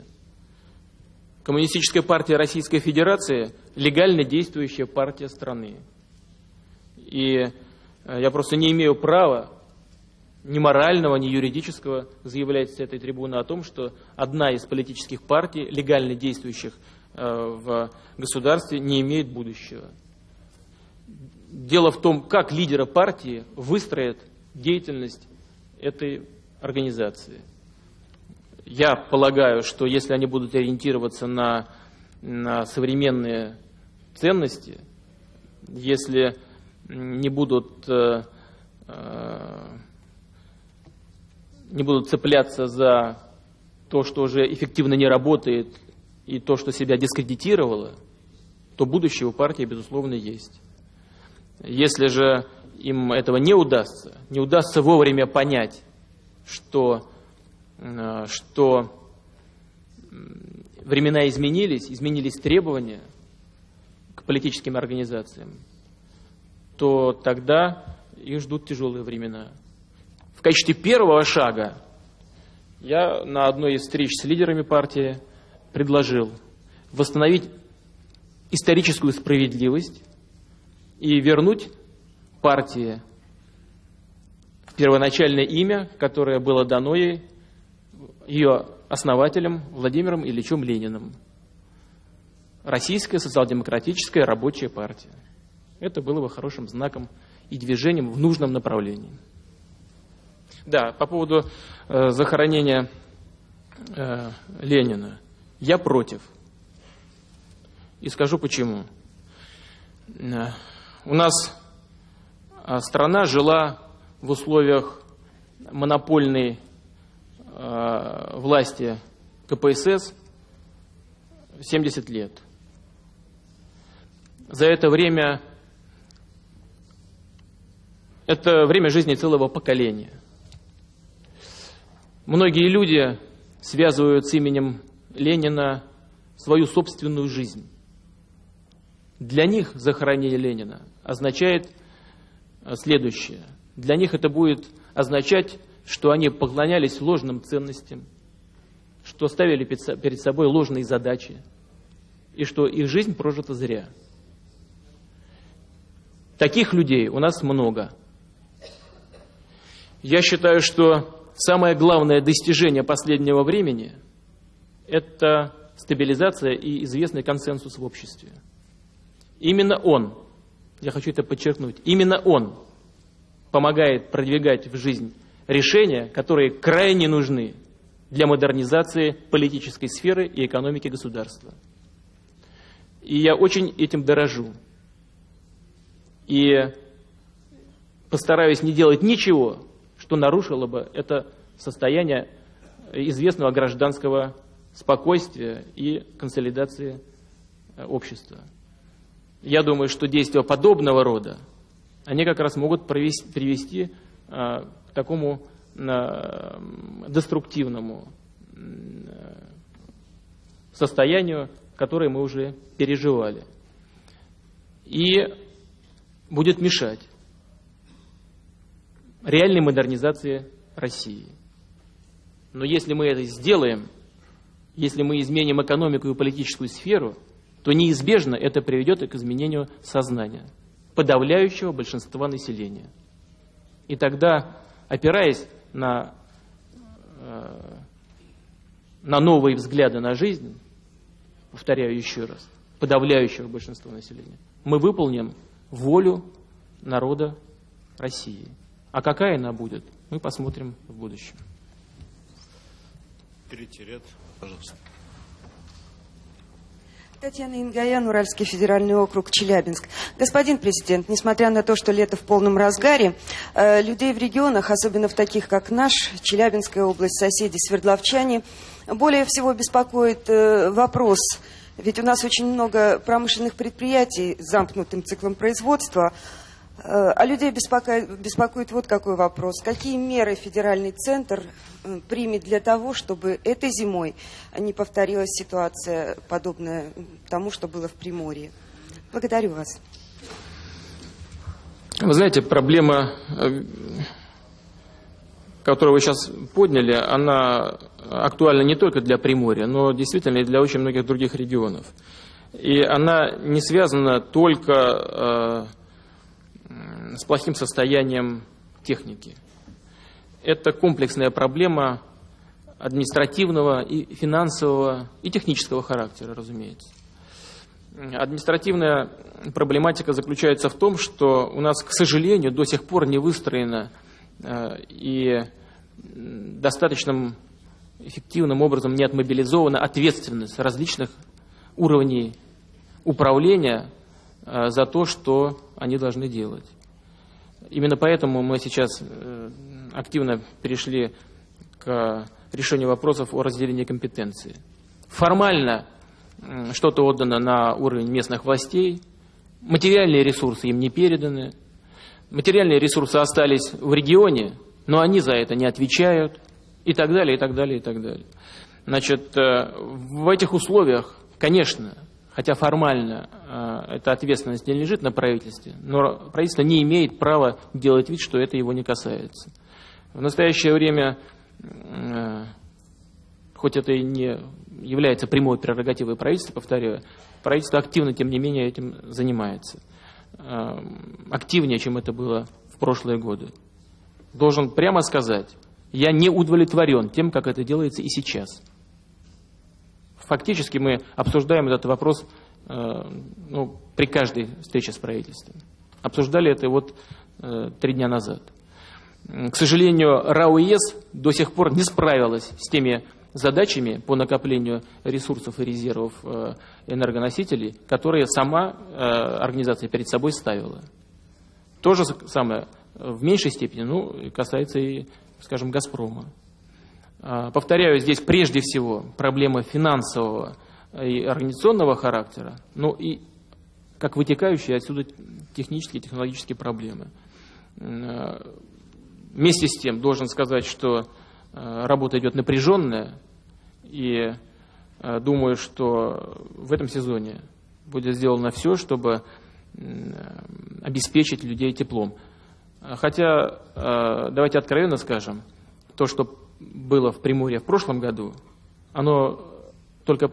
Коммунистическая партия Российской Федерации – легально действующая партия страны. И э, я просто не имею права ни морального, ни юридического заявлять с этой трибуны о том, что одна из политических партий, легально действующих э, в государстве, не имеет будущего. Дело в том, как лидеры партии выстроят деятельность этой организации – я полагаю, что если они будут ориентироваться на, на современные ценности, если не будут, э, э, не будут цепляться за то, что уже эффективно не работает, и то, что себя дискредитировало, то будущее у партии, безусловно, есть. Если же им этого не удастся, не удастся вовремя понять, что Э, что времена изменились, изменились требования к политическим организациям, то тогда их ждут тяжелые времена. Качестве первого шага я на одной из встреч с лидерами партии предложил восстановить историческую справедливость и вернуть партии первоначальное имя, которое было дано ей ее основателем Владимиром Ильичем Лениным. Российская социал-демократическая рабочая партия. Это было бы хорошим знаком и движением в нужном направлении. Да, по поводу э, захоронения э, Ленина. Я против. И скажу почему. Э, у нас э, страна жила в условиях монопольной Э, власти КПСС 70 лет. За это время, это время жизни целого поколения. Многие люди связывают с именем Ленина свою собственную жизнь. Для них захоронение Ленина означает следующее. Для них это будет означать что они поклонялись ложным ценностям, что ставили перед собой ложные задачи, и что их жизнь прожита зря. Таких людей у нас много. Я считаю, что самое главное достижение последнего времени – это стабилизация и известный консенсус в обществе. Именно он, я хочу это подчеркнуть, именно он помогает продвигать в жизнь решения, которые крайне нужны для модернизации политической сферы и экономики государства. И я очень этим дорожу. И постараюсь не делать ничего, что нарушило бы это состояние известного гражданского спокойствия и консолидации э, общества. Я думаю, что действия подобного рода, они как раз могут привести, привести к такому э, деструктивному э, состоянию, которое мы уже переживали. И будет мешать реальной модернизации России. Но если мы это сделаем, если мы изменим экономику и политическую сферу, то неизбежно это приведет к изменению сознания подавляющего большинства населения. И тогда, опираясь на, э, на новые взгляды на жизнь, повторяю еще раз, подавляющего большинства населения, мы выполним волю народа России. А какая она будет, мы посмотрим в будущем. Третий ряд, пожалуйста. Татьяна Ингаян, Уральский федеральный округ, Челябинск. Господин президент, несмотря на то, что лето в полном разгаре, э, людей в регионах, особенно в таких, как наш, Челябинская область, соседи, Свердловчане, более всего беспокоит э, вопрос, ведь у нас очень много промышленных предприятий с замкнутым циклом производства, а людей беспокоит, беспокоит вот какой вопрос. Какие меры федеральный центр э, примет для того, чтобы этой зимой не повторилась ситуация, подобная тому, что было в Приморье? Благодарю вас. Вы знаете, проблема, э, которую вы сейчас подняли, она актуальна не только для Приморья, но действительно и для очень многих других регионов. И она не связана только с плохим состоянием техники. Это комплексная проблема административного и финансового и технического характера, разумеется. Административная проблематика заключается в том, что у нас, к сожалению, до сих пор не выстроена э, и достаточным эффективным образом не отмобилизована ответственность различных уровней управления за то, что они должны делать. Именно поэтому мы сейчас э, активно перешли к решению вопросов о разделении компетенции. Формально что-то отдано на уровень местных властей, материальные ресурсы им не переданы, материальные ресурсы остались в регионе, но они за это не отвечают, и так далее, и так далее, и так далее. Значит, э, в этих условиях, конечно, хотя формально э, эта ответственность не лежит на правительстве, но правительство не имеет права делать вид, что это его не касается. В настоящее время, э, хоть это и не является прямой прерогативой правительства, повторяю, правительство активно, тем не менее, этим занимается. Э, активнее, чем это было в прошлые годы. Должен прямо сказать, я не удовлетворен тем, как это делается и сейчас. Фактически мы обсуждаем этот вопрос э, ну, при каждой встрече с правительством. Обсуждали это вот э, три дня назад. К сожалению, РАОЕС до сих пор не справилась с теми задачами по накоплению ресурсов и резервов э, энергоносителей, которые сама организация перед собой ставила. То же самое в меньшей степени ну, касается и, скажем, «Газпрома». А, повторяю, здесь прежде всего проблема финансового и организационного характера, ну и как вытекающие отсюда технические и технологические проблемы. А, вместе с тем должен сказать, что а, работа идет напряженная, и думаю, что в этом сезоне будет сделано все, чтобы обеспечить людей теплом. Хотя, давайте откровенно скажем, то, что было в Приморье в прошлом году, оно только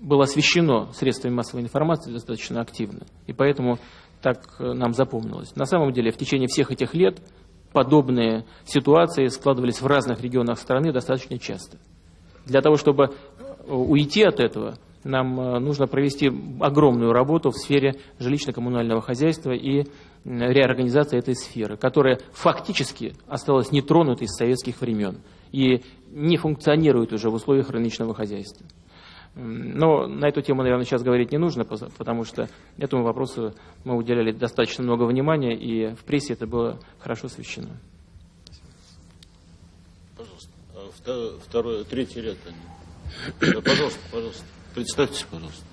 было освещено средствами массовой информации достаточно активно. И поэтому так нам запомнилось. На самом деле, в течение всех этих лет подобные ситуации складывались в разных регионах страны достаточно часто. Для того, чтобы уйти от этого, нам нужно провести огромную работу в сфере жилищно-коммунального хозяйства и реорганизации этой сферы, которая фактически осталась нетронутой с советских времен и не функционирует уже в условиях рыночного хозяйства. Но на эту тему, наверное, сейчас говорить не нужно, потому что этому вопросу мы уделяли достаточно много внимания, и в прессе это было хорошо освещено. Пожалуйста. А второй, третий ряд. Пожалуйста, пожалуйста. Представьтесь, пожалуйста.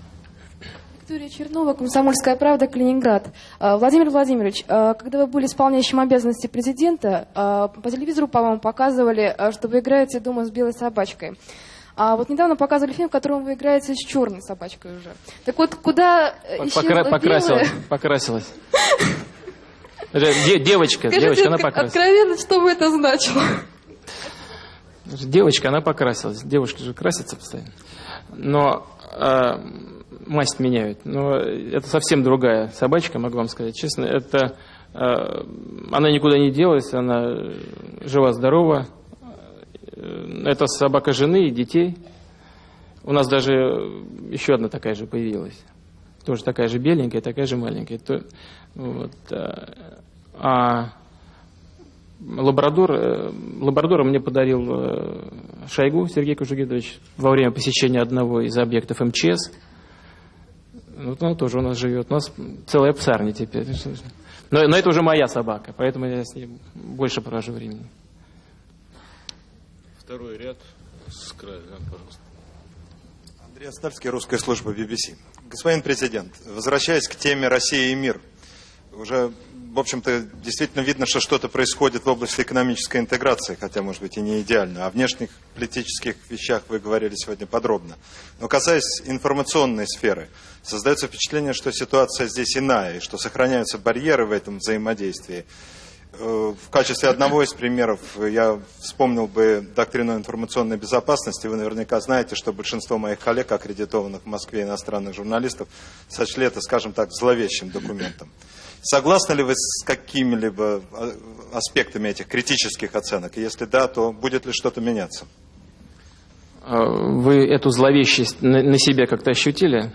Виктория Чернова, «Комсомольская правда», Калининград. А, Владимир Владимирович, а, когда вы были исполняющим обязанности президента, по телевизору, по-моему, показывали, что вы играете дома с белой собачкой. А вот недавно показывали фильм, в котором вы играете с черной собачкой уже. Так вот, куда Покра покрасилась, покрасилась. Девочка, Скажите, девочка, она покрасилась. откровенно, что бы это значило? Девочка, она покрасилась. Девушки же красятся постоянно. Но э, масть меняют. Но это совсем другая собачка, могу вам сказать честно. Это, э, она никуда не делась, она жива-здорова. Э, это собака жены и детей. У нас даже еще одна такая же появилась. Тоже такая же беленькая, такая же маленькая. Вот, э, а лабрадор, лабрадора мне подарил Шойгу Сергей Кужугидович во время посещения одного из объектов МЧС. Вот он тоже у нас живет. У нас целая псарня теперь. Но, но это уже моя собака, поэтому я с ней больше провожу времени. Второй ряд с края, пожалуйста. Андрей Остальский, русская служба BBC. Господин президент, возвращаясь к теме России и мир, уже, в общем-то, действительно видно, что что-то происходит в области экономической интеграции, хотя, может быть, и не идеально. О внешних политических вещах вы говорили сегодня подробно. Но касаясь информационной сферы, создается впечатление, что ситуация здесь иная, и что сохраняются барьеры в этом взаимодействии. Э, в качестве одного из примеров я вспомнил бы доктрину информационной безопасности. Вы наверняка знаете, что большинство моих коллег, аккредитованных в Москве иностранных журналистов, сочли это, скажем так, зловещим документом. Согласны ли вы с какими-либо а, аспектами этих критических оценок? Если да, то будет ли что-то меняться? А, вы эту зловещесть на себе как-то ощутили?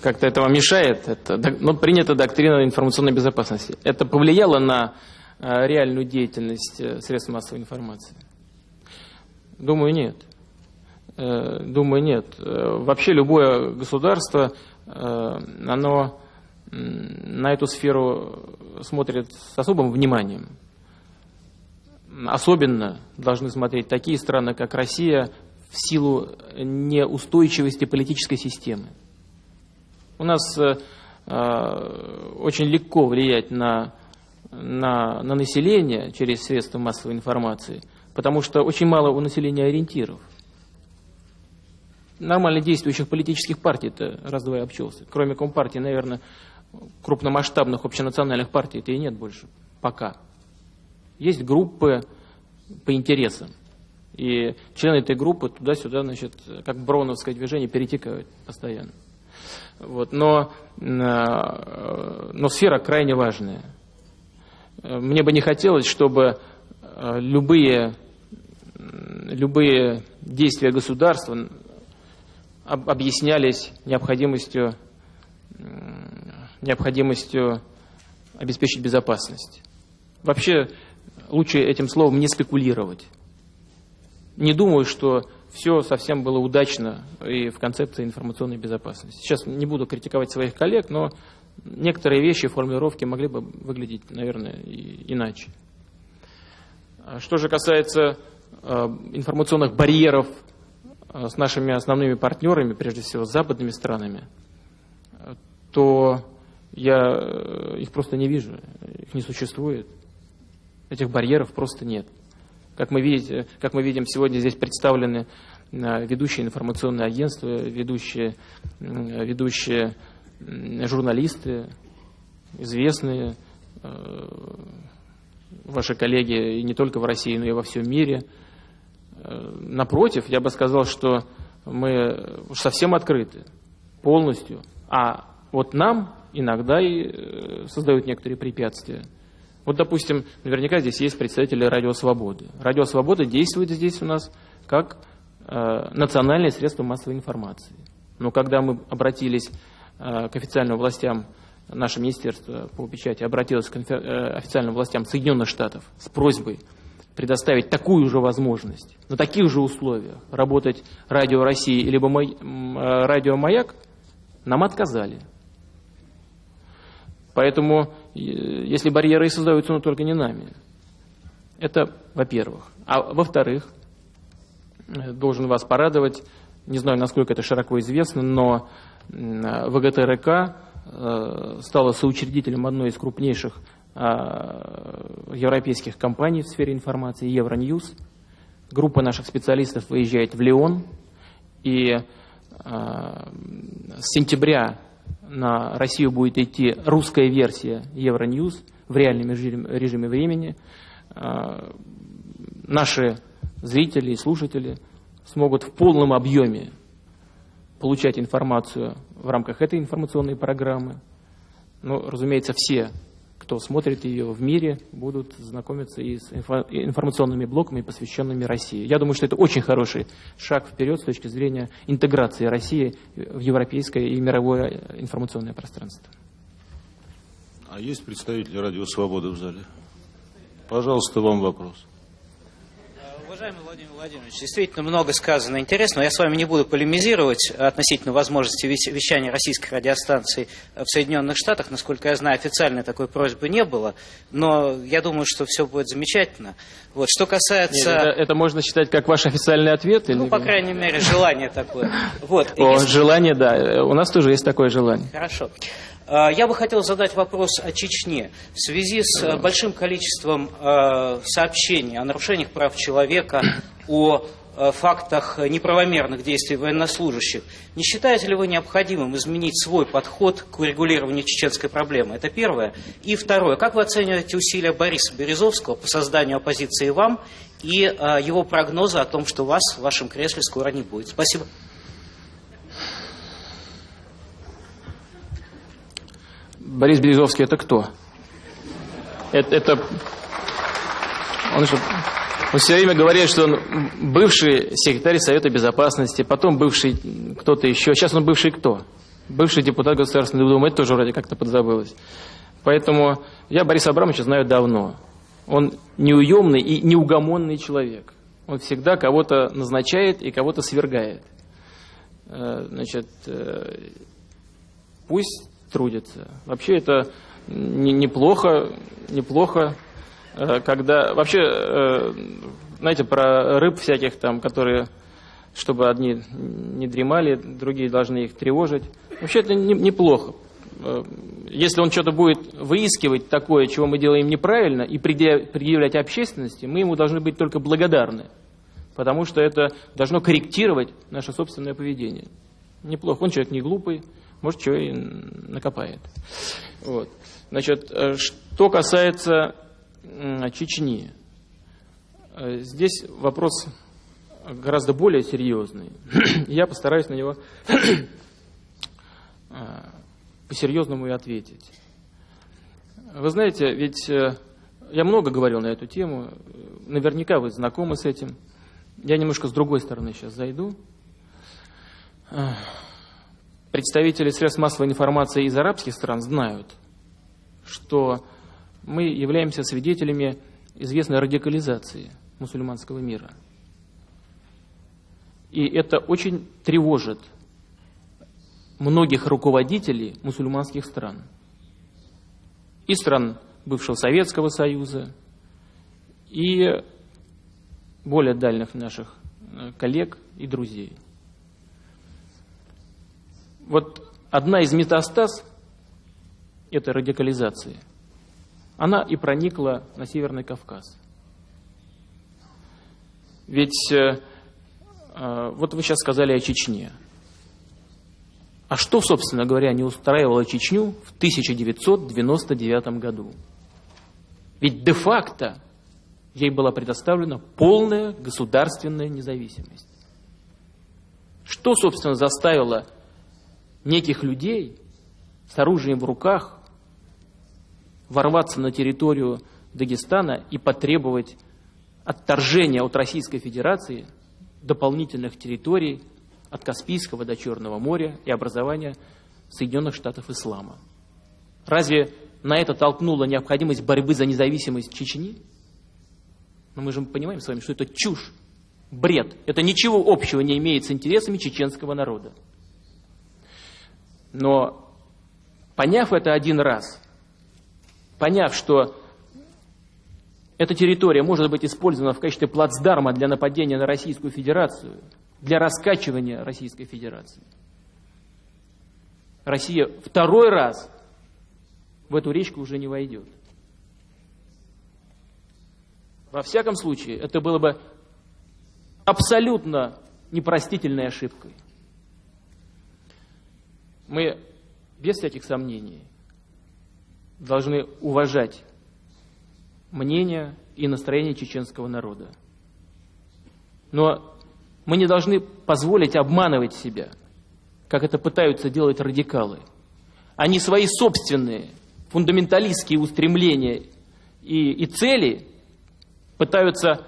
Как-то это вам мешает? Это, ну, принята доктрина информационной безопасности. Это повлияло на Э, реальную деятельность э, средств массовой информации? Думаю, нет. Э, думаю, нет. Вообще любое государство, оно на эту сферу смотрит с особым вниманием. Особенно должны смотреть такие страны, как Россия, в силу неустойчивости политической системы. У нас очень легко влиять на на, на население через средства массовой информации, потому что очень мало у населения ориентиров. Нормально действующих политических партий это раз-два обчелся. Кроме Компартии, наверное, крупномасштабных общенациональных партий это и нет больше. Пока. Есть группы по интересам. И члены этой группы туда-сюда, значит, как броновское движение, перетекают постоянно. Вот. Но, э, но сфера крайне важная. Мне бы не хотелось, чтобы э, любые, любые действия государства объяснялись необходимостью, необходимостью обеспечить безопасность. Вообще лучше этим словом не спекулировать. Не думаю, что все совсем было удачно и в концепции информационной безопасности. Сейчас не буду критиковать своих коллег, но некоторые вещи, формулировки могли бы выглядеть, наверное, иначе. А что же касается э, информационных барьеров э, с нашими основными партнерами, прежде всего с западными странами, то я э, их просто не вижу, их не существует. Этих барьеров просто нет. Как мы, видите, как мы видим, сегодня здесь представлены ведущие информационные агентства, ведущие, ведущие журналисты, известные, э, ваши коллеги и не только в России, но и во всем мире. Э, напротив, я бы сказал, что мы совсем открыты, полностью. А вот нам, иногда и создают некоторые препятствия. Вот, допустим, наверняка здесь есть представители Радио Свободы. Радио Свобода действует здесь у нас как э, национальное средство массовой информации. Но когда мы обратились э, к официальным властям, наше министерство по печати обратилось к э, официальным властям Соединенных Штатов с просьбой предоставить такую же возможность, на таких же условиях работать Радио России либо мой, э, Радио Маяк, нам отказали. Поэтому, если барьеры и создаются, но только не нами. Это во-первых. А во-вторых, э, должен вас порадовать, не знаю, насколько это широко известно, но ВГТРК э, стала соучредителем одной из крупнейших а, европейских компаний в сфере информации, Евроньюз. Группа наших специалистов выезжает в Лион, и с сентября на Россию будет идти русская версия Евроньюз в реальном режиме времени. А, наши зрители и слушатели смогут в полном объеме получать информацию в рамках этой информационной программы. Ну, разумеется, все, кто смотрит ее в мире, будут знакомиться и с информационными блоками, посвященными России. Я думаю, что это очень хороший шаг вперед с точки зрения интеграции России в европейское и мировое информационное пространство. А есть представители Радио Свободы в зале? Пожалуйста, вам вопрос. Уважаемый Владимир Владимирович, действительно много сказано интересного. Я с вами не буду полемизировать относительно возможности вещания российской радиостанции в Соединенных Штатах. Насколько я знаю, официальной такой просьбы не было. Но я думаю, что все будет замечательно. Вот. Что касается... Нет, это, это можно считать как ваш официальный ответ? Ну, или... по крайней мере, желание такое. Вот. О, Если... желание, да. У нас тоже есть такое желание. Хорошо. А, я бы хотел задать вопрос о Чечне. В связи с э, большим количеством э, сообщений о нарушениях прав человека, о э, фактах неправомерных действий военнослужащих, не считаете ли вы необходимым изменить свой подход к урегулированию чеченской проблемы? Это первое. И второе. Как вы оцениваете усилия Бориса Березовского по созданию оппозиции вам и его прогнозы о том, что вас в вашем кресле скоро не будет? Спасибо. Борис Березовский это кто? Это, это он, что, он все время говорит, что он бывший секретарь Совета Безопасности, потом бывший кто-то еще. Сейчас он бывший кто? Бывший депутат Государственной Думы. Это тоже вроде как-то подзабылось. Поэтому я Бориса Абрамовича знаю давно. Он неуемный и неугомонный человек. Он всегда кого-то назначает и кого-то свергает. Э, значит, э, пусть трудятся. Вообще это неплохо, неплохо, э, когда вообще, э, знаете, про рыб всяких там, которые, чтобы одни не дремали, другие должны их тревожить. Вообще это неплохо. Э, если он что-то будет выискивать такое, чего мы делаем неправильно, и предъявлять общественности, мы ему должны быть только благодарны, потому что это должно корректировать наше собственное поведение. Неплохо. Он человек не глупый, может, что и накопает. Вот. Значит, э, что касается Чечни, э, здесь вопрос гораздо более серьезный. Я постараюсь на него э, по-серьезному и ответить. Вы знаете, ведь я много говорил на эту тему, наверняка вы знакомы с этим. Я немножко с другой стороны сейчас зайду представители средств массовой информации из арабских стран знают, что мы являемся свидетелями известной радикализации мусульманского мира. И это очень тревожит многих руководителей мусульманских стран. И стран бывшего Советского Союза, и более дальних наших э, коллег и друзей – вот одна из метастаз этой радикализации, она и проникла на Северный Кавказ. Ведь э, э, вот вы сейчас сказали о Чечне. А что, собственно говоря, не устраивало Чечню в 1999 году? Ведь де-факто ей была предоставлена полная государственная независимость. Что, собственно, заставило неких людей с оружием в руках ворваться на территорию Дагестана и потребовать отторжения от Российской Федерации дополнительных территорий от Каспийского до Черного моря и образования Соединенных Штатов Ислама. Разве на это толкнула необходимость борьбы за независимость Чечни? Но мы же понимаем с вами, что это чушь, бред. Это ничего общего не имеет с интересами чеченского народа. Но поняв это один раз, поняв, что эта территория может быть использована в качестве плацдарма для нападения на Российскую Федерацию, для раскачивания Российской Федерации. Россия второй раз в эту речку уже не войдет. Во всяком случае, это было бы абсолютно непростительной ошибкой. Мы без всяких сомнений должны уважать мнение и настроение чеченского народа. Но мы не должны позволить обманывать себя, как это пытаются делать радикалы. Они свои собственные фундаменталистские устремления и, и цели пытаются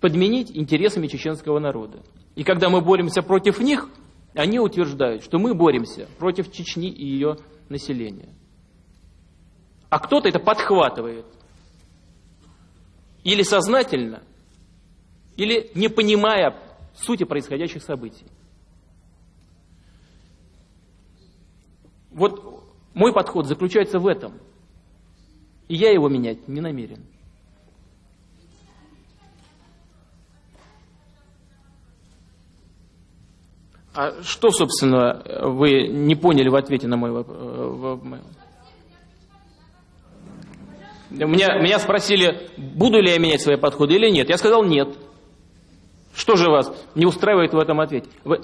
подменить интересами чеченского народа. И когда мы боремся против них, они утверждают, что мы боремся против Чечни и ее населения. А кто-то это подхватывает. Или сознательно, или не понимая сути происходящих событий. Вот мой подход заключается в этом. И я его менять не намерен. А что, собственно, вы не поняли в ответе на мой вопрос? Меня, меня спросили, буду ли я менять свои подходы или нет. Я сказал нет. Что же вас не устраивает в этом ответе? Вы,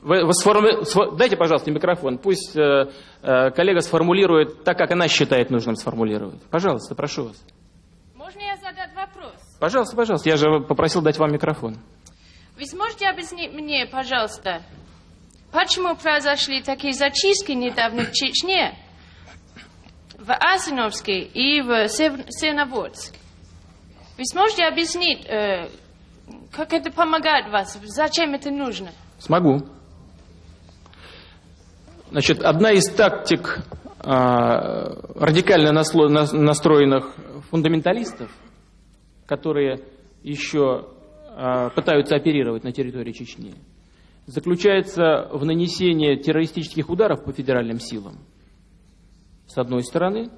вы, вы сформу... Дайте, пожалуйста, микрофон. Пусть э, э, коллега сформулирует так, как она считает нужным сформулировать. Пожалуйста, прошу вас. Можно я задать вопрос? Пожалуйста, пожалуйста. Я же попросил дать вам микрофон. Вы сможете объяснить мне, пожалуйста, почему произошли такие зачистки недавно в Чечне, в Асиновске и в Сеноводске? Вы сможете объяснить, э, как это помогает вас, зачем это нужно? Смогу. Значит, одна из тактик э, радикально настроенных фундаменталистов, которые еще э, пытаются оперировать на территории Чечни, заключается в нанесении террористических ударов по федеральным силам, с одной стороны,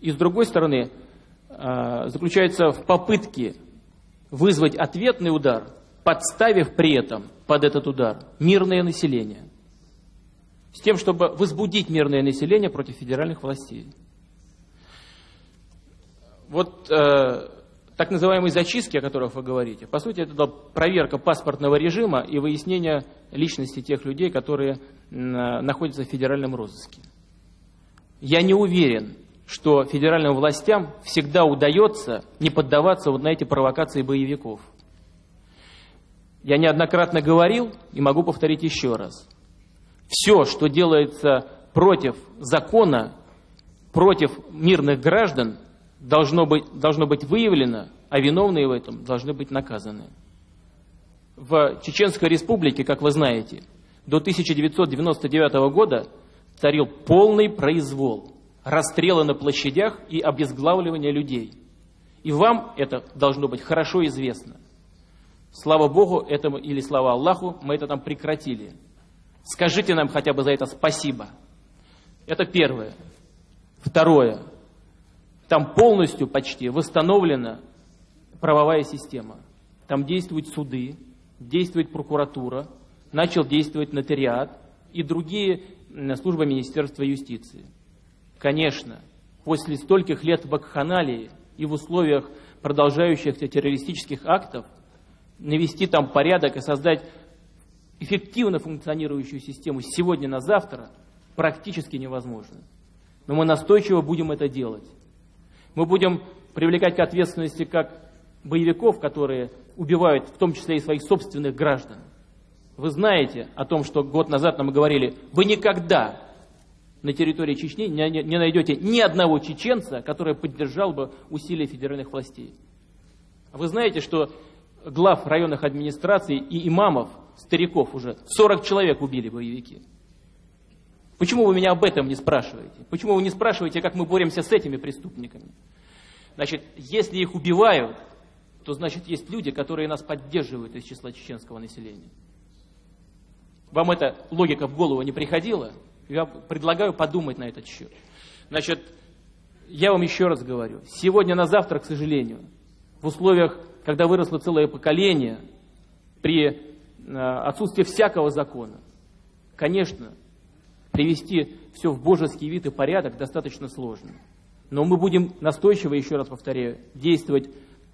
и с другой стороны, э, заключается в попытке вызвать ответный удар, подставив при этом под этот удар мирное население, с тем, чтобы возбудить мирное население против федеральных властей. Вот э, так называемые зачистки, о которых вы говорите, по сути, это проверка паспортного режима и выяснение личности тех людей, которые находятся в федеральном розыске. Я не уверен, что федеральным властям всегда удается не поддаваться вот на эти провокации боевиков. Я неоднократно говорил и могу повторить еще раз. Все, что делается против закона, против мирных граждан, должно быть, должно быть выявлено, а виновные в этом должны быть наказаны. В Чеченской республике, как вы знаете, до 1999 года царил полный произвол, расстрелы на площадях и обезглавливание людей. И вам это должно быть хорошо известно. Слава Богу, этому, или слава Аллаху, мы это там прекратили. Скажите нам хотя бы за это спасибо. Это первое. Второе. Там полностью почти восстановлена правовая система. Там действуют суды, действует прокуратура, начал действовать нотариат и другие службы Министерства юстиции. Конечно, после стольких лет вакханалии и в условиях продолжающихся террористических актов навести там порядок и создать эффективно функционирующую систему сегодня на завтра практически невозможно. Но мы настойчиво будем это делать. Мы будем привлекать к ответственности как боевиков, которые убивают в том числе и своих собственных граждан, Вы знаете о том, что год назад нам говорили, вы никогда на территории Чечни не, найдете ни одного чеченца, который поддержал бы усилия федеральных властей. Вы знаете, что глав районных администраций и имамов, стариков уже, 40 человек убили боевики. Почему вы меня об этом не спрашиваете? Почему вы не спрашиваете, как мы боремся с этими преступниками? Значит, если их убивают, то значит есть люди, которые нас поддерживают из числа чеченского населения. Вам эта логика в голову не приходила? Я предлагаю подумать на этот счет. Значит, я вам еще раз говорю, сегодня на завтра, к сожалению, в условиях, когда выросло целое поколение, при э, отсутствии всякого закона, конечно, привести все в божеский вид и порядок достаточно сложно. Но мы будем настойчиво, еще раз повторяю, действовать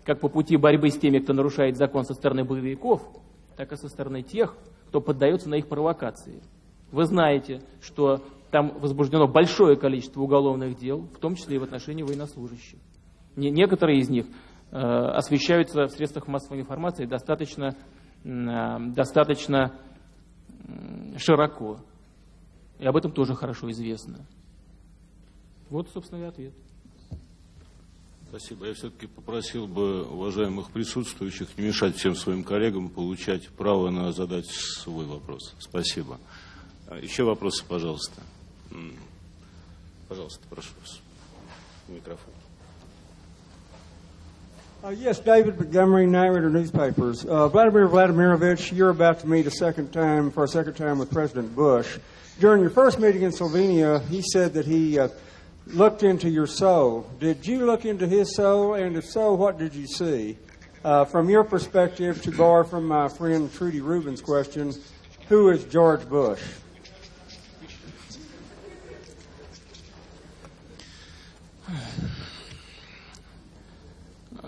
как по пути борьбы с теми, кто нарушает закон со стороны боевиков, так и со стороны тех, кто поддается на их провокации. Вы знаете, что там возбуждено большое количество уголовных дел, в том числе и в отношении военнослужащих. Не, некоторые из них э, освещаются в средствах массовой информации достаточно, э, достаточно широко. И об этом тоже хорошо известно. Вот, собственно, и ответ. Спасибо. Я все-таки попросил бы уважаемых присутствующих не мешать всем своим коллегам получать право на задать свой вопрос. Спасибо. А, еще вопросы, пожалуйста. Пожалуйста, прошу вас. Микрофон. Uh, yes, David Montgomery, Narrator Newspapers. Uh, Vladimir Vladimirovich, you're about to meet a second time for a second time with President Bush. During your first meeting in Slovenia, he said that he uh, looked into your soul. Did you look into his soul? And if so, what did you see? Uh, from your perspective, to borrow from my friend Trudy Rubin's question, who is George Bush?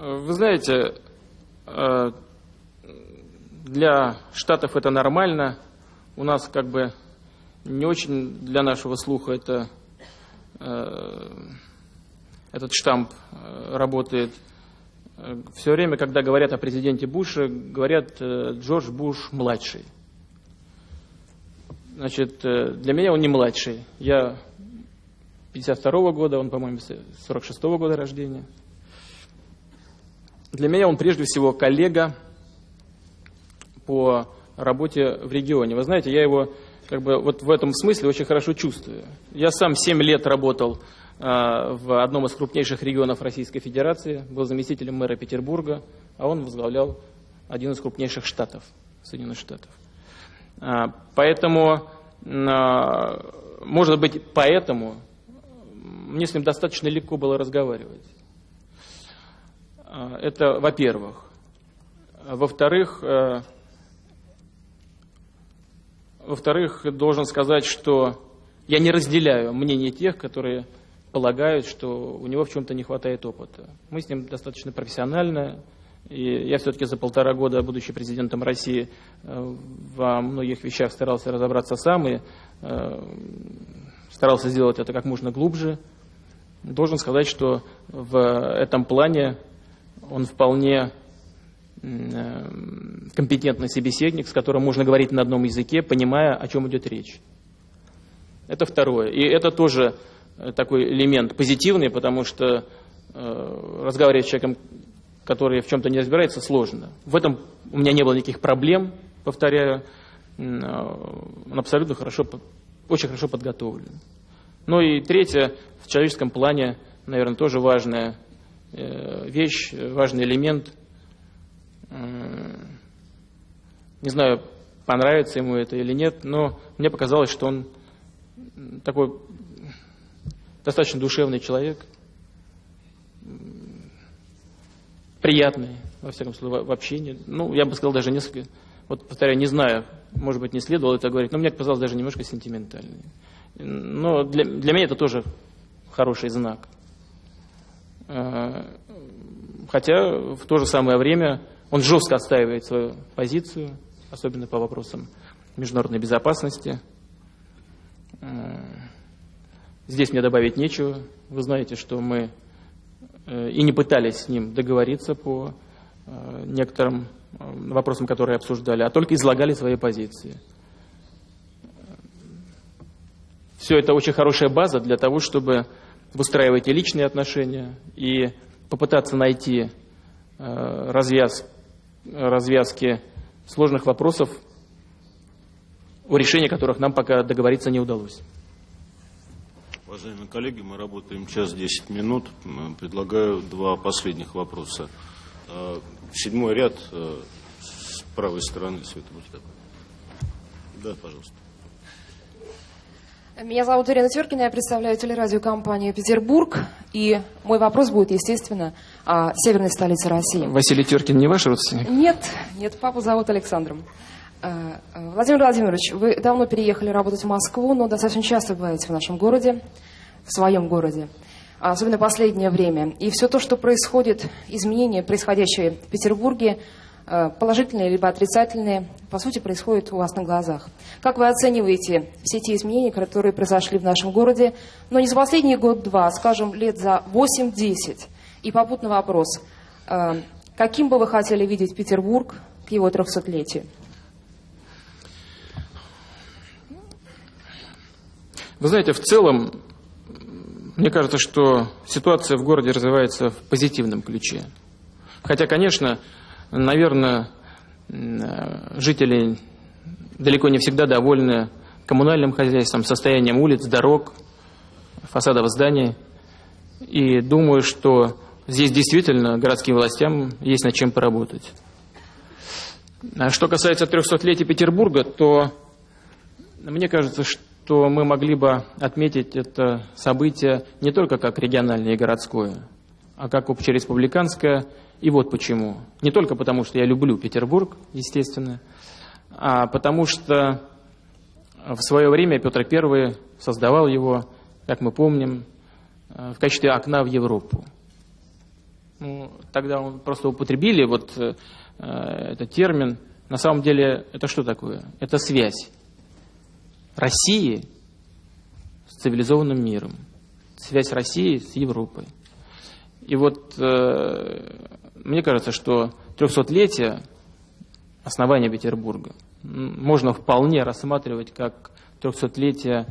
Вы знаете, э, для Штатов это нормально. У нас как бы не очень для нашего слуха это Э, этот штамп э, работает. Все время, когда говорят о президенте Буше, говорят Джордж Буш младший. Значит, для меня он не младший. Я 52 -го года, он, по-моему, 46 -го года рождения. Для меня он прежде всего коллега по работе в регионе. Вы знаете, я его как бы вот в этом смысле очень хорошо чувствую. Я сам 7 лет работал а, в одном из крупнейших регионов Российской Федерации, был заместителем мэра Петербурга, а он возглавлял один из крупнейших штатов Соединенных Штатов. А, поэтому, а, может быть, поэтому мне с ним достаточно легко было разговаривать. Это во-первых. Во-вторых, во-вторых, должен сказать, что я не разделяю мнение тех, которые полагают, что у него в чем-то не хватает опыта. Мы с ним достаточно профессионально, и я все-таки за полтора года, будучи президентом России, э, во многих вещах старался разобраться сам и э, старался сделать это как можно глубже. Должен сказать, что в этом плане он вполне Э, компетентный собеседник, с которым можно говорить на одном языке, понимая, о чем идет речь. Это второе. И это тоже э, такой элемент позитивный, потому что э, разговаривать с человеком, который в чем-то не разбирается, сложно. В этом у меня не было никаких проблем, повторяю. Он абсолютно хорошо, очень хорошо подготовлен. Ну и третье, в человеческом плане, наверное, тоже важная вещь, важный элемент – не знаю, понравится ему это или нет, но мне показалось, что он такой достаточно душевный человек, приятный, во всяком случае, в общении. Ну, я бы сказал, даже несколько, вот повторяю, не знаю, может быть, не следовало это говорить, но мне показалось даже немножко сентиментальный. Но для, для меня это тоже хороший знак. А, хотя в то же самое время он жестко отстаивает свою позицию, особенно по вопросам международной безопасности. Э, здесь мне добавить нечего. Вы знаете, что мы э, и не пытались с ним договориться по э, некоторым вопросам, которые обсуждали, а только излагали свои позиции. Все это очень хорошая база для того, чтобы выстраивать и личные отношения, и попытаться найти э, развяз, развязки сложных вопросов, о решении которых нам пока договориться не удалось. Уважаемые коллеги, мы работаем час 10 минут. Предлагаю два последних вопроса. Э, седьмой ряд э, с правой стороны, Света. Да, пожалуйста. Меня зовут Ирина Теркина, я представляю телерадиокомпанию «Петербург». И мой вопрос будет, естественно, о северной столице России. Василий Теркин не ваш родственник? Нет, нет, папу зовут Александром. Э, э, Владимир Владимирович, вы давно переехали работать в Москву, но достаточно часто бываете в нашем городе, в своем городе, особенно последнее время. И все то, что происходит, изменения, происходящие в Петербурге, положительные либо отрицательные, по сути, происходят у вас на глазах. Как вы оцениваете все те изменения, которые произошли в нашем городе, но не за последний год-два, скажем, лет за 8-10? И попутный вопрос. Э, каким бы вы хотели видеть Петербург к его 300-летию? Вы знаете, в целом, мне кажется, что ситуация в городе развивается в позитивном ключе. Хотя, конечно, Наверное, жители далеко не всегда довольны коммунальным хозяйством, состоянием улиц, дорог, фасадов зданий. И думаю, что здесь действительно городским властям есть над чем поработать. А что касается 300-летия Петербурга, то мне кажется, что мы могли бы отметить это событие не только как региональное и городское, а как общереспубликанское и вот почему. Не только потому, что я люблю Петербург, естественно, а потому что в свое время Петр I создавал его, как мы помним, э, в качестве окна в Европу. Ну, тогда он просто употребили вот э, этот термин. На самом деле это что такое? Это связь России с цивилизованным миром, связь России с Европой. И вот э, мне кажется, что 300-летие основания Петербурга можно вполне рассматривать как 300-летие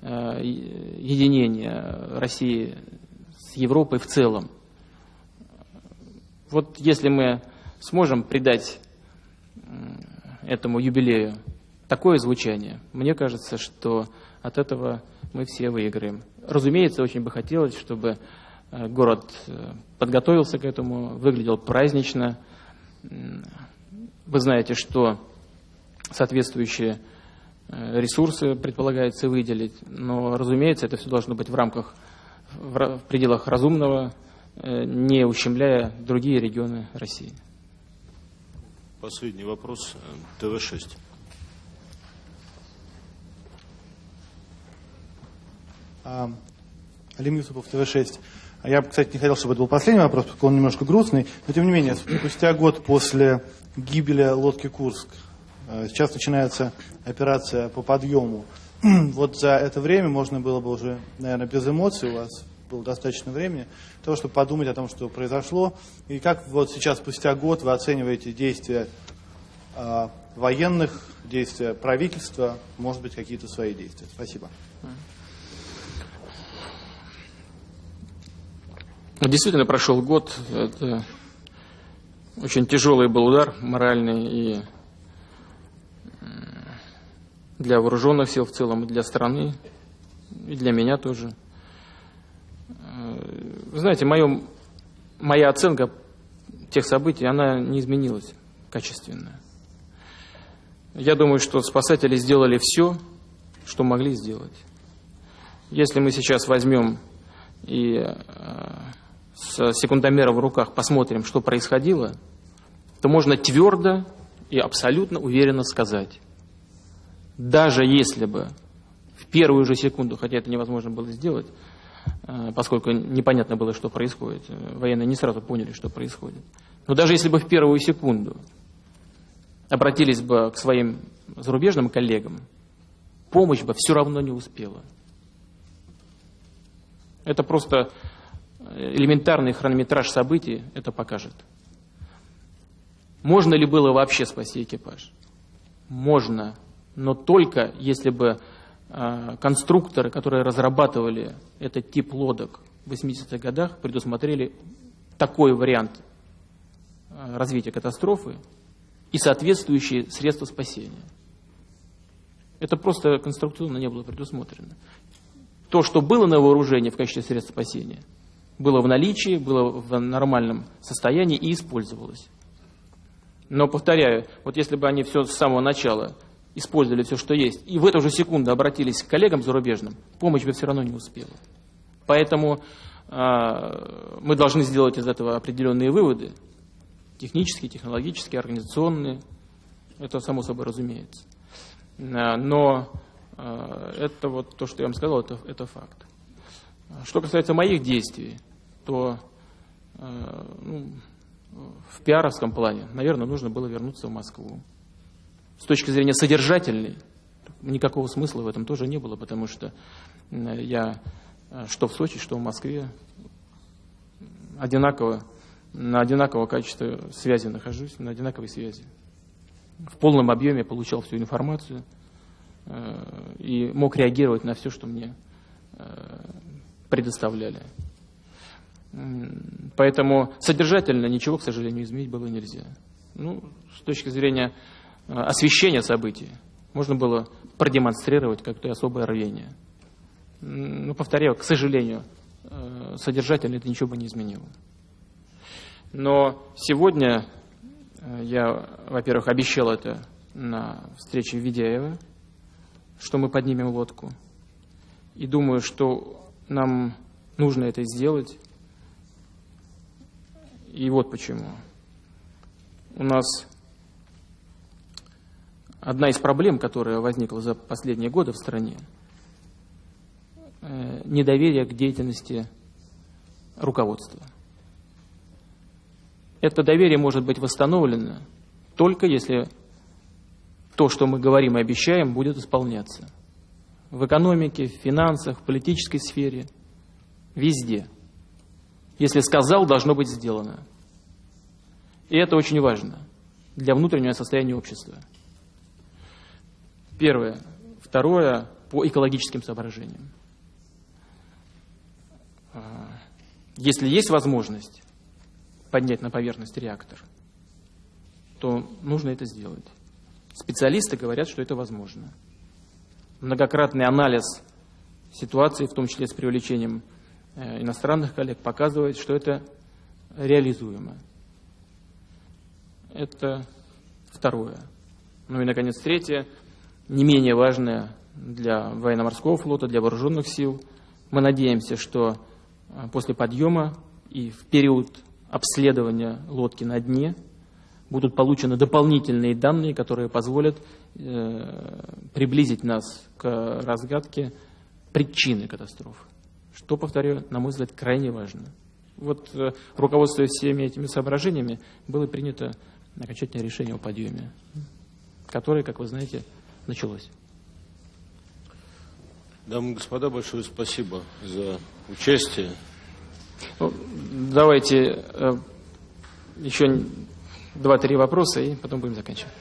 э, единения России с Европой в целом. Вот если мы сможем придать этому юбилею такое звучание, мне кажется, что от этого мы все выиграем. Разумеется, очень бы хотелось, чтобы город э, подготовился к этому, выглядел празднично. Вы знаете, что соответствующие э, ресурсы предполагается выделить, но, разумеется, это все должно быть в рамках, в пределах разумного, не ущемляя другие регионы России. Последний вопрос. ТВ-6. Алим Юсупов, ТВ-6. А я, кстати, не хотел, чтобы это был последний вопрос, поскольку он немножко грустный, но тем не менее, спустя год после гибели лодки «Курск» э, сейчас начинается операция по подъему. Вот за это время можно было бы уже, наверное, без эмоций, у вас было достаточно времени, того, чтобы подумать о том, что произошло, и как вот сейчас, спустя год, вы оцениваете действия э, военных, действия правительства, может быть, какие-то свои действия. Спасибо. Действительно прошел год. Это очень тяжелый был удар моральный и для вооруженных сил в целом, и для страны, и для меня тоже. Вы знаете, мое, моя оценка тех событий, она не изменилась качественно. Я думаю, что спасатели сделали все, что могли сделать. Если мы сейчас возьмем и э, с секундомером в руках посмотрим, что происходило, то можно твердо и абсолютно уверенно сказать, даже если бы в первую же секунду, хотя это невозможно было сделать, э, поскольку непонятно было, что происходит, э, военные не сразу поняли, что происходит, но даже если бы в первую секунду обратились бы к своим зарубежным коллегам, помощь бы все равно не успела. Это просто элементарный хронометраж событий это покажет. Можно ли было вообще спасти экипаж? Можно, но только если бы э, конструкторы, которые разрабатывали этот тип лодок в 80-х годах, предусмотрели такой вариант э, развития катастрофы и соответствующие средства спасения. Это просто конструктивно не было предусмотрено. То, что было на вооружении в качестве средств спасения, было в наличии, было в нормальном состоянии и использовалось. Но, повторяю, вот если бы они все с самого начала использовали все, что есть, и в эту же секунду обратились к коллегам зарубежным, помощь бы все равно не успела. Поэтому э, мы должны сделать из этого определенные выводы, технические, технологические, организационные, это само собой разумеется. Э, но э, это вот то, что я вам сказал, это, это факт. Что касается моих действий, то э, ну, в пиаровском плане, наверное, нужно было вернуться в Москву. С точки зрения содержательной, никакого смысла в этом тоже не было, потому что я что в Сочи, что в Москве одинаково, на одинакового качества связи нахожусь, на одинаковой связи в полном объеме получал всю информацию э, и мог реагировать на все, что мне э, предоставляли. Поэтому содержательно ничего, к сожалению, изменить было нельзя. Ну, с точки зрения э, освещения событий, можно было продемонстрировать как-то особое рвение. Но, повторяю, к сожалению, содержательно это ничего бы не изменило. Но сегодня Э, я, во-первых, обещал это на встрече Ведяева, что мы поднимем лодку. И думаю, что нам нужно это сделать. И вот почему. У нас одна из проблем, которая возникла за последние годы в стране, э, недоверие к деятельности руководства – это доверие может быть восстановлено только если то, что мы говорим и обещаем, будет исполняться. В экономике, в финансах, в политической сфере, везде. Если сказал, должно быть сделано. И это очень важно для внутреннего состояния общества. Первое. Второе, по экологическим соображениям. А, если есть возможность поднять на поверхность реактор, то нужно это сделать. Специалисты говорят, что это возможно. Многократный анализ ситуации, в том числе с привлечением иностранных коллег, показывает, что это реализуемо. Это второе. Ну и, наконец, третье, не менее важное для военно-морского флота, для вооруженных сил. Мы надеемся, что э, после подъема и в период обследования лодки на дне будут получены дополнительные данные, которые позволят э, приблизить нас к разгадке причины катастрофы. Что, повторю, на мой взгляд, крайне важно. Вот э, руководствуясь всеми этими соображениями, было принято окончательное решение о подъеме, которое, как вы знаете, началось. Дамы и господа, большое спасибо за участие. Ну, давайте э, еще два-три вопроса, и потом будем заканчивать.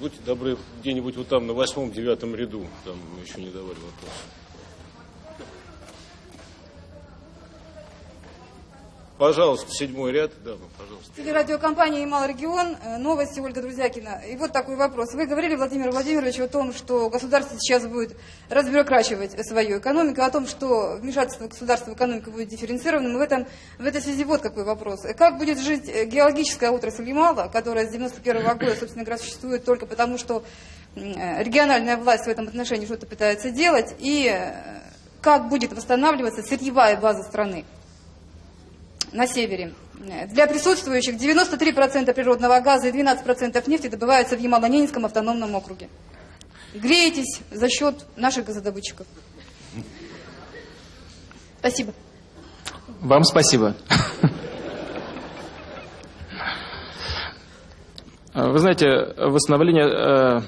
Будьте добры, где-нибудь вот там на восьмом-девятом ряду, там еще не давали вопрос. Пожалуйста, седьмой ряд. Да, ну, пожалуйста. Телерадиокомпания «Ямал Регион». Э, новости Ольга Друзякина. И вот такой вопрос. Вы говорили, Владимир Владимирович, о том, что государство сейчас будет разбюрокрачивать свою экономику, о том, что вмешательство государства в экономику будет дифференцированным. В, этом, в этой связи вот какой вопрос. Как будет жить э, геологическая отрасль Ямала, которая с 91 -го года, собственно говоря, существует только потому, что э, региональная власть в этом отношении что-то пытается делать, и как будет восстанавливаться сырьевая база страны? На севере. Для присутствующих 93% природного газа и 12% нефти добываются в Ямало-Ненецком автономном округе. Греетесь за счет наших газодобытчиков. Спасибо. Вам спасибо. Вы знаете, восстановление э,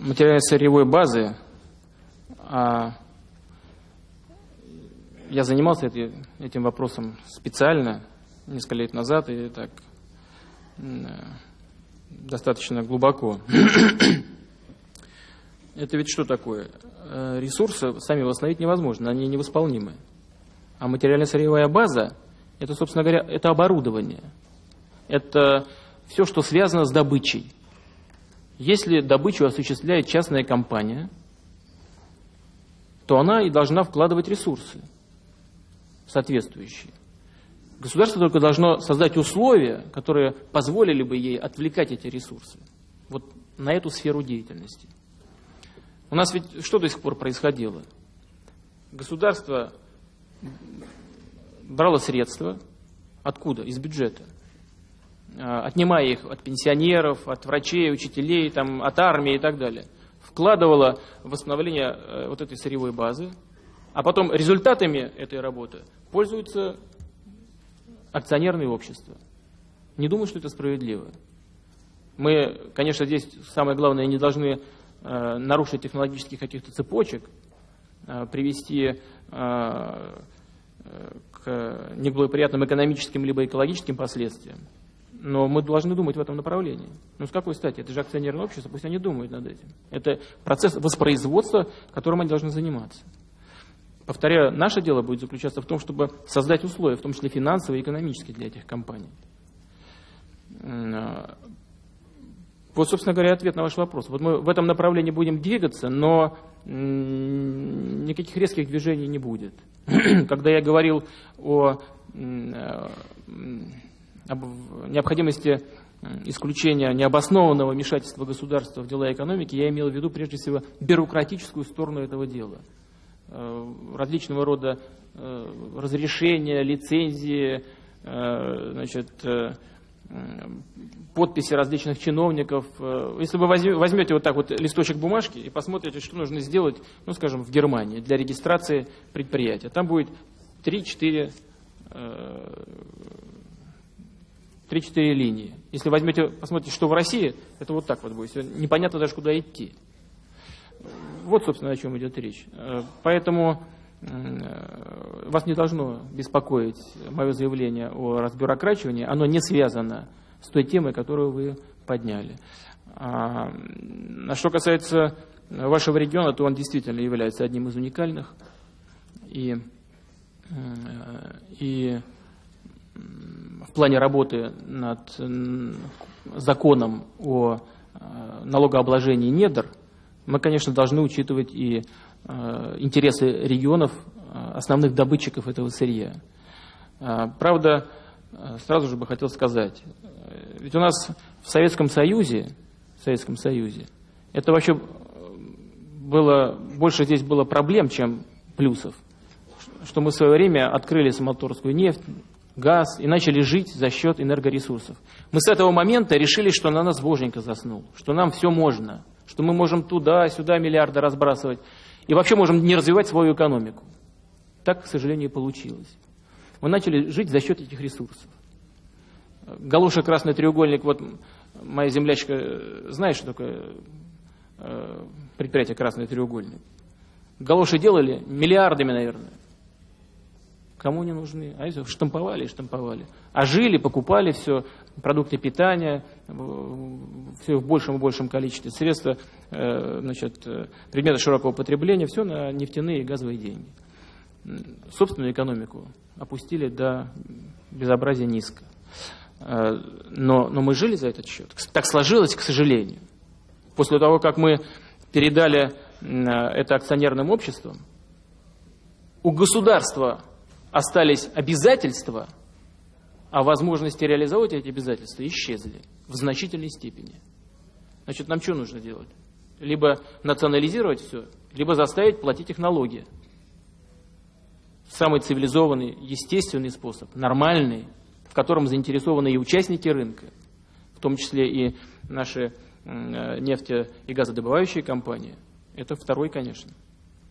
материальной сырьевой базы а я занимался этим вопросом специально несколько лет назад и так достаточно глубоко. Это ведь что такое? Ресурсы сами восстановить невозможно, они невосполнимы. А материально-сырьевая база – это, собственно говоря, это оборудование. Это все, что связано с добычей. Если добычу осуществляет частная компания, то она и должна вкладывать ресурсы соответствующие. Государство только должно создать условия, которые позволили бы ей отвлекать эти ресурсы вот на эту сферу деятельности. У нас ведь что до сих пор происходило? Государство брало средства, откуда? Из бюджета. А, отнимая их от пенсионеров, от врачей, учителей, там, от армии и так далее. Вкладывало в восстановление э, вот этой сырьевой базы, а потом результатами этой работы пользуются акционерные общества. Не думаю, что это справедливо. Мы, конечно, здесь самое главное, не должны э, нарушить технологических каких-то цепочек, э, привести э, к неблагоприятным экономическим либо экологическим последствиям. Но мы должны думать в этом направлении. Ну, с какой стати? Это же акционерное общество, пусть они думают над этим. Это процесс воспроизводства, которым они должны заниматься. Повторяю, наше дело будет заключаться в том, чтобы создать условия, в том числе финансовые и экономические для этих компаний. А, вот, собственно говоря, ответ на ваш вопрос. Вот мы в этом направлении будем двигаться, но никаких резких движений не будет. Когда я говорил о, а, об необходимости исключения необоснованного вмешательства государства в дела экономики, я имел в виду прежде всего бюрократическую сторону этого дела. Э, различного рода э, разрешения, лицензии, э, значит, подписи различных чиновников. Если вы возьмете вот так вот листочек бумажки и посмотрите, что нужно сделать, ну, скажем, в Германии для регистрации предприятия, там будет 3-4 3-4 линии. Если возьмете, посмотрите, что в России, это вот так вот будет. Непонятно даже, куда идти. Вот, собственно, о чем идет речь. Э, поэтому э, вас не должно беспокоить мое заявление о разбюрокрачивании. Оно не связано с той темой, которую вы подняли. А, а что касается вашего региона, то он действительно является одним из уникальных. И, э, и в плане работы над законом о налогообложении недр – мы, конечно, должны учитывать и э, интересы регионов, э, основных добытчиков этого сырья. Э, правда, сразу же бы хотел сказать, ведь у нас в Советском Союзе, в Советском Союзе, это вообще было, больше здесь было проблем, чем плюсов. Что мы в свое время открыли самоторскую нефть, газ и начали жить за счет энергоресурсов. Мы с этого момента решили, что на нас боженька заснул, что нам все можно – что мы можем туда-сюда миллиарды разбрасывать и вообще можем не развивать свою экономику. Так, к сожалению, получилось. Мы начали жить за счет этих ресурсов. Галуша красный треугольник, вот моя землячка э, знает, что такое э, предприятие красный треугольник. Галоши делали миллиардами, наверное. Кому не нужны? А если штамповали и штамповали. А жили, покупали все, продукты питания, все в большем и большем количестве, средства, э, значит, э, предметы широкого потребления, все на нефтяные и газовые деньги. Собственную экономику опустили до безобразия низко. Э, но, но мы жили за этот счет. Так сложилось, к сожалению. После того, как мы передали это акционерным обществам, у государства остались обязательства, а возможности реализовать эти обязательства исчезли в значительной степени. Значит, нам что нужно делать? Либо национализировать все, либо заставить платить их налоги. Самый цивилизованный, естественный способ, нормальный, в котором заинтересованы и участники рынка, в том числе и наши э, нефте- и газодобывающие компании. Это второй, конечно.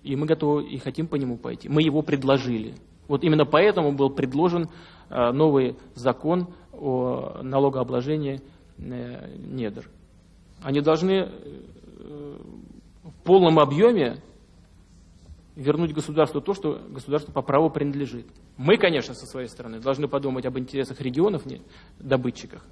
И мы готовы и хотим по нему пойти. Мы его предложили. Вот именно поэтому был предложен э, новый закон о налогообложении э, недр. Они должны э, в полном объеме вернуть государству то, что государству по праву принадлежит. Мы, конечно, со своей стороны должны подумать об интересах регионов, добытчиках.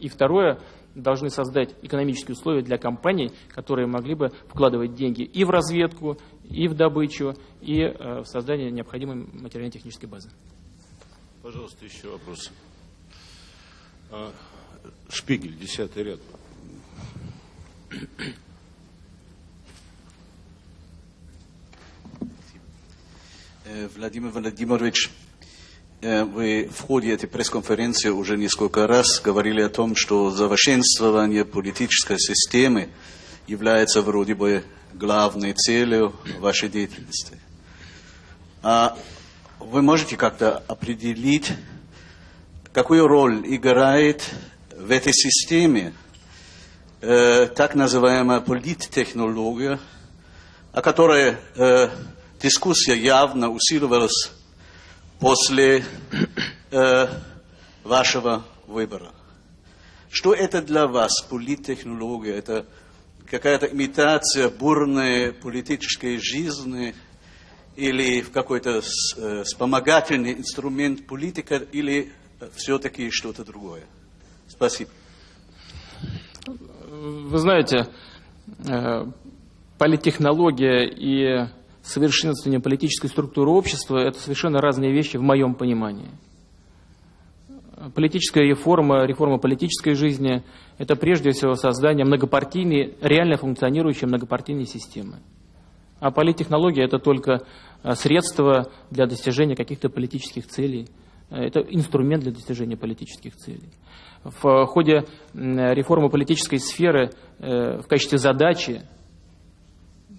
И второе, должны создать экономические условия для компаний, которые могли бы вкладывать деньги и в разведку, и в добычу, и э, в создание необходимой материально-технической базы. Пожалуйста, еще вопрос. А, Шпигель, десятый ряд. Э, Владимир Владимирович, э, вы в ходе этой пресс-конференции уже несколько раз говорили о том, что совершенствование политической системы является вроде бы главной целью вашей деятельности. А вы можете как-то определить, какую роль играет в этой системе э, так называемая политтехнология, о которой э, дискуссия явно усиливалась после э, вашего выбора. Что это для вас, политтехнология? Это какая-то имитация бурной политической жизни или в какой-то э, вспомогательный инструмент политика или все-таки что-то другое? Спасибо. Вы знаете, э, политтехнология и совершенствование политической структуры общества – это совершенно разные вещи в моем понимании. Политическая реформа, реформа политической жизни – это прежде всего создание многопартийной, реально функционирующей многопартийной системы. А политтехнология – это только э, средство для достижения каких-то политических целей. Это инструмент для достижения политических целей. В ходе реформы политической сферы э, в качестве задачи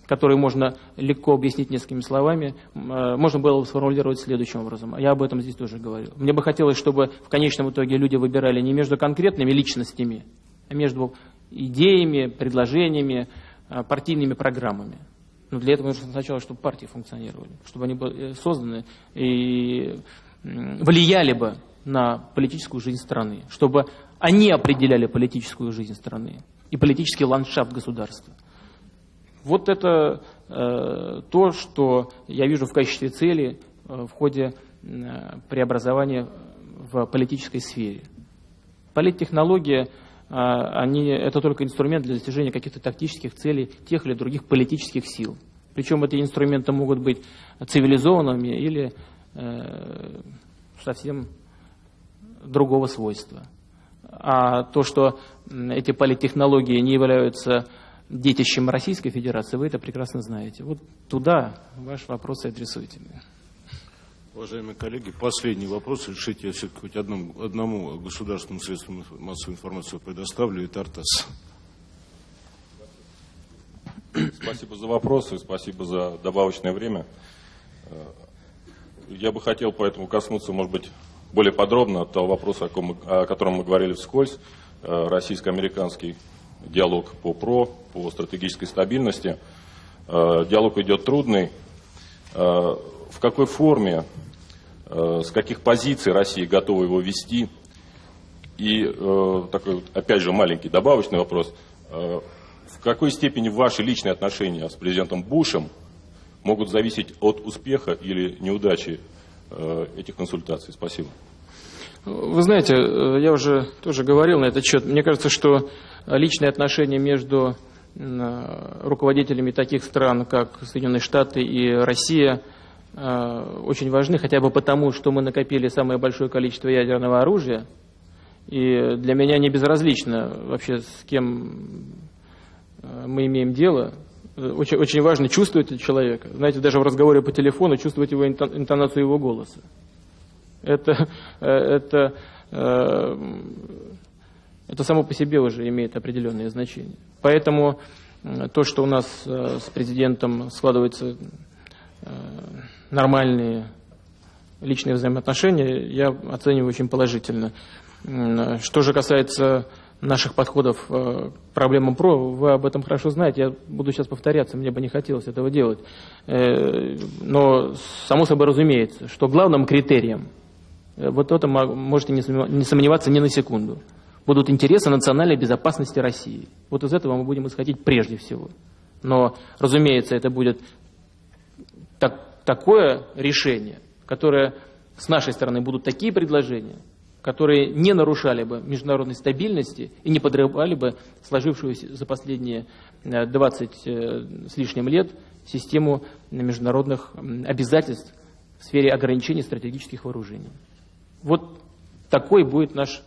который можно легко объяснить несколькими словами, э, можно было сформулировать следующим образом. Я об этом здесь тоже говорил. Мне бы хотелось, чтобы в конечном итоге люди выбирали не между конкретными личностями, а между идеями, предложениями, э, партийными программами. Но для этого нужно сначала, чтобы партии функционировали, чтобы они были созданы и влияли бы на политическую жизнь страны, чтобы они определяли политическую жизнь страны и политический ландшафт государства. Вот это э, то, что я вижу в качестве цели э, в ходе э, преобразования в политической сфере. Политтехнология, э, они, это только инструмент для достижения каких-то тактических целей тех или других политических сил. Причем эти инструменты могут быть цивилизованными или э, совсем другого свойства. А то, что эти политтехнологии не являются детищем Российской Федерации, вы это прекрасно знаете. Вот туда ваш вопрос и адресуйте. Уважаемые коллеги, последний вопрос. Решите, я все-таки хоть одному, одному государственному средству массовой информации предоставлю, это АРТАС. Спасибо за вопросы, спасибо за добавочное время. Я бы хотел поэтому коснуться, может быть, более подробно того вопроса, о котором мы говорили вскользь, российско-американский диалог по ПРО, по стратегической стабильности. Э, диалог идет трудный. Э, в какой форме, э, с каких позиций Россия готова его вести? И такой, опять же, маленький добавочный вопрос. В какой степени ваши личные отношения с президентом Бушем могут зависеть от успеха или неудачи этих консультаций? Спасибо. Вы знаете, я уже тоже говорил на этот счет. Мне кажется, что личные отношения между руководителями таких стран, как Соединенные Штаты и Россия, э, очень важны, хотя бы потому, что мы накопили самое большое количество ядерного оружия. И для меня не безразлично вообще, с кем э, мы имеем дело. Очень, очень важно чувствовать человека. Знаете, даже в разговоре по телефону чувствовать его интонацию его голоса. Это, э, это это само по себе уже имеет определенное значение. Поэтому то, что у нас э, с президентом складываются э, нормальные личные взаимоотношения, я оцениваю очень положительно. Что же касается наших подходов э, к проблемам ПРО, вы об этом хорошо знаете, я буду сейчас повторяться, мне бы не хотелось этого делать. Но само собой разумеется, что главным критерием, вот это можете не сомневаться ни на секунду – будут интересы национальной безопасности России. Вот из этого мы будем исходить прежде всего. Но, разумеется, это будет так, такое решение, которое с нашей стороны будут такие предложения, которые не нарушали бы международной стабильности и не подрывали бы сложившуюся за последние 20 с лишним лет систему международных обязательств в сфере ограничения стратегических вооружений. Вот такой будет наш,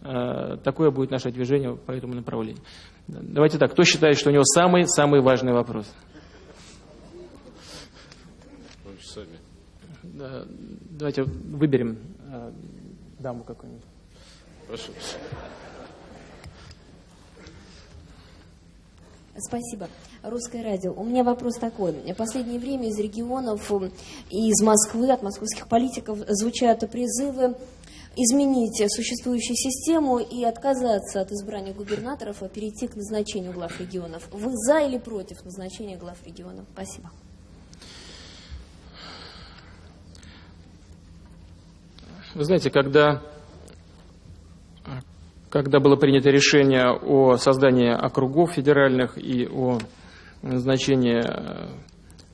такое будет наше движение по этому направлению. Давайте так, кто считает, что у него самый-самый важный вопрос? Давайте выберем даму какую-нибудь. Прошу. Спасибо. Русское радио. У меня вопрос такой. В последнее время из регионов и из Москвы, от московских политиков звучат призывы изменить существующую систему и отказаться от избрания губернаторов, а перейти к назначению глав регионов. Вы за или против назначения глав регионов? Спасибо. Вы знаете, когда, когда было принято решение о создании округов федеральных и о назначении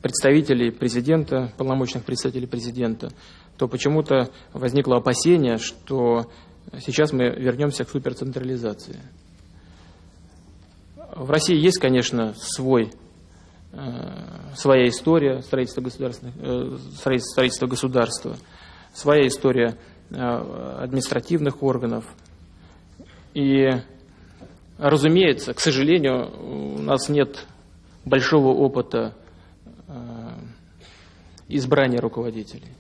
представителей президента, полномочных представителей президента, то почему-то возникло опасение, что сейчас мы вернемся к суперцентрализации. В России есть, конечно, свой, своя история строительства, государственных, строительства государства, своя история административных органов. И, разумеется, к сожалению, у нас нет большого опыта избрания руководителей.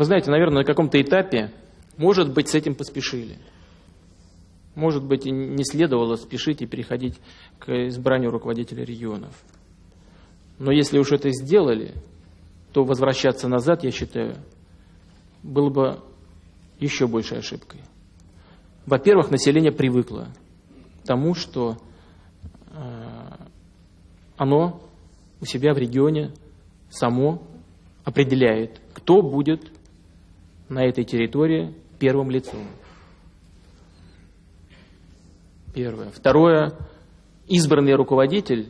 Вы знаете, наверное, на каком-то этапе, может быть, с этим поспешили. Может быть, и не следовало спешить и переходить к избранию руководителя регионов. Но если уж это сделали, то возвращаться назад, я считаю, было бы еще большей ошибкой. Во-первых, население привыкло к тому, что оно у себя в регионе само определяет, кто будет на этой территории первым лицом. Первое. Второе. Избранный руководитель,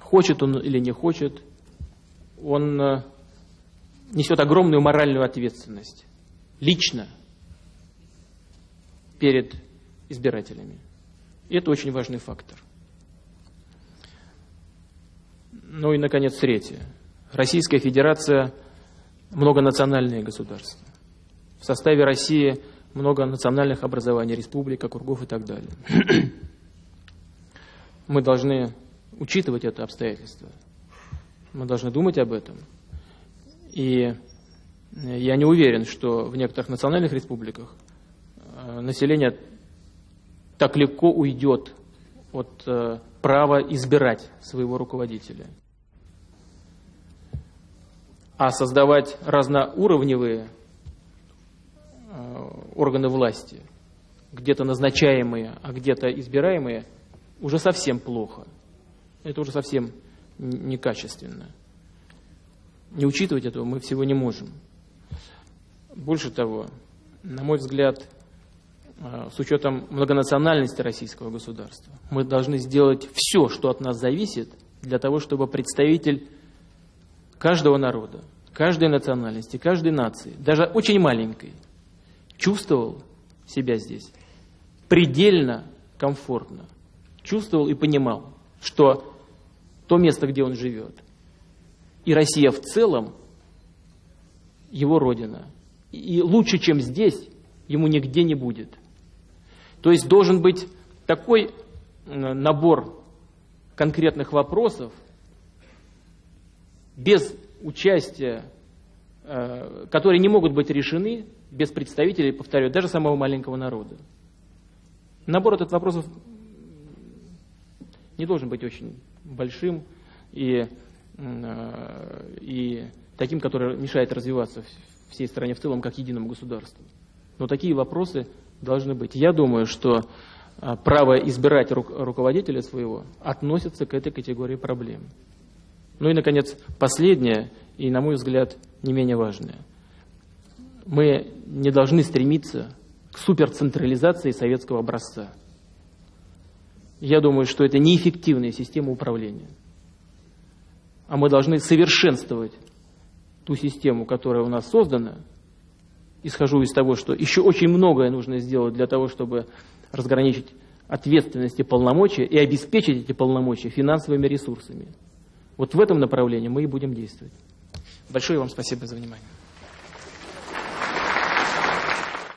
хочет он или не хочет, он несет огромную моральную ответственность лично перед избирателями. И это очень важный фактор. Ну и, наконец, третье. Российская Федерация – многонациональное государство. В составе России много национальных образований, республик, округов и так далее. Мы должны учитывать это обстоятельство. Мы должны думать об этом. И я не уверен, что в некоторых национальных республиках население так легко уйдет от права избирать своего руководителя а создавать разноуровневые органы власти, где-то назначаемые, а где-то избираемые, уже совсем плохо. Это уже совсем некачественно. Не учитывать этого мы всего не можем. Больше того, на мой взгляд, с учетом многонациональности российского государства, мы должны сделать все, что от нас зависит, для того, чтобы представитель каждого народа, каждой национальности, каждой нации, даже очень маленькой, чувствовал себя здесь предельно комфортно, чувствовал и понимал, что то место, где он живет, и Россия в целом его родина. И лучше, чем здесь, ему нигде не будет. То есть должен быть такой набор конкретных вопросов, без участия, э, которые не могут быть решены без представителей, повторяю, даже самого маленького народа. Набор этот вопросов не должен быть очень большим и, э, и таким, который мешает развиваться всей стране в целом как единому государству. Но такие вопросы должны быть. Я думаю, что э, право избирать руководителя своего относится к этой категории проблем. Ну и, наконец, последнее, и, на мой взгляд, не менее важное. Мы не должны стремиться к суперцентрализации советского образца. Я думаю, что это неэффективная система управления. А мы должны совершенствовать ту систему, которая у нас создана. Исхожу из того, что еще очень многое нужно сделать для того, чтобы разграничить ответственность и полномочия и обеспечить эти полномочия финансовыми ресурсами. Вот в этом направлении мы и будем действовать. Большое вам спасибо за внимание.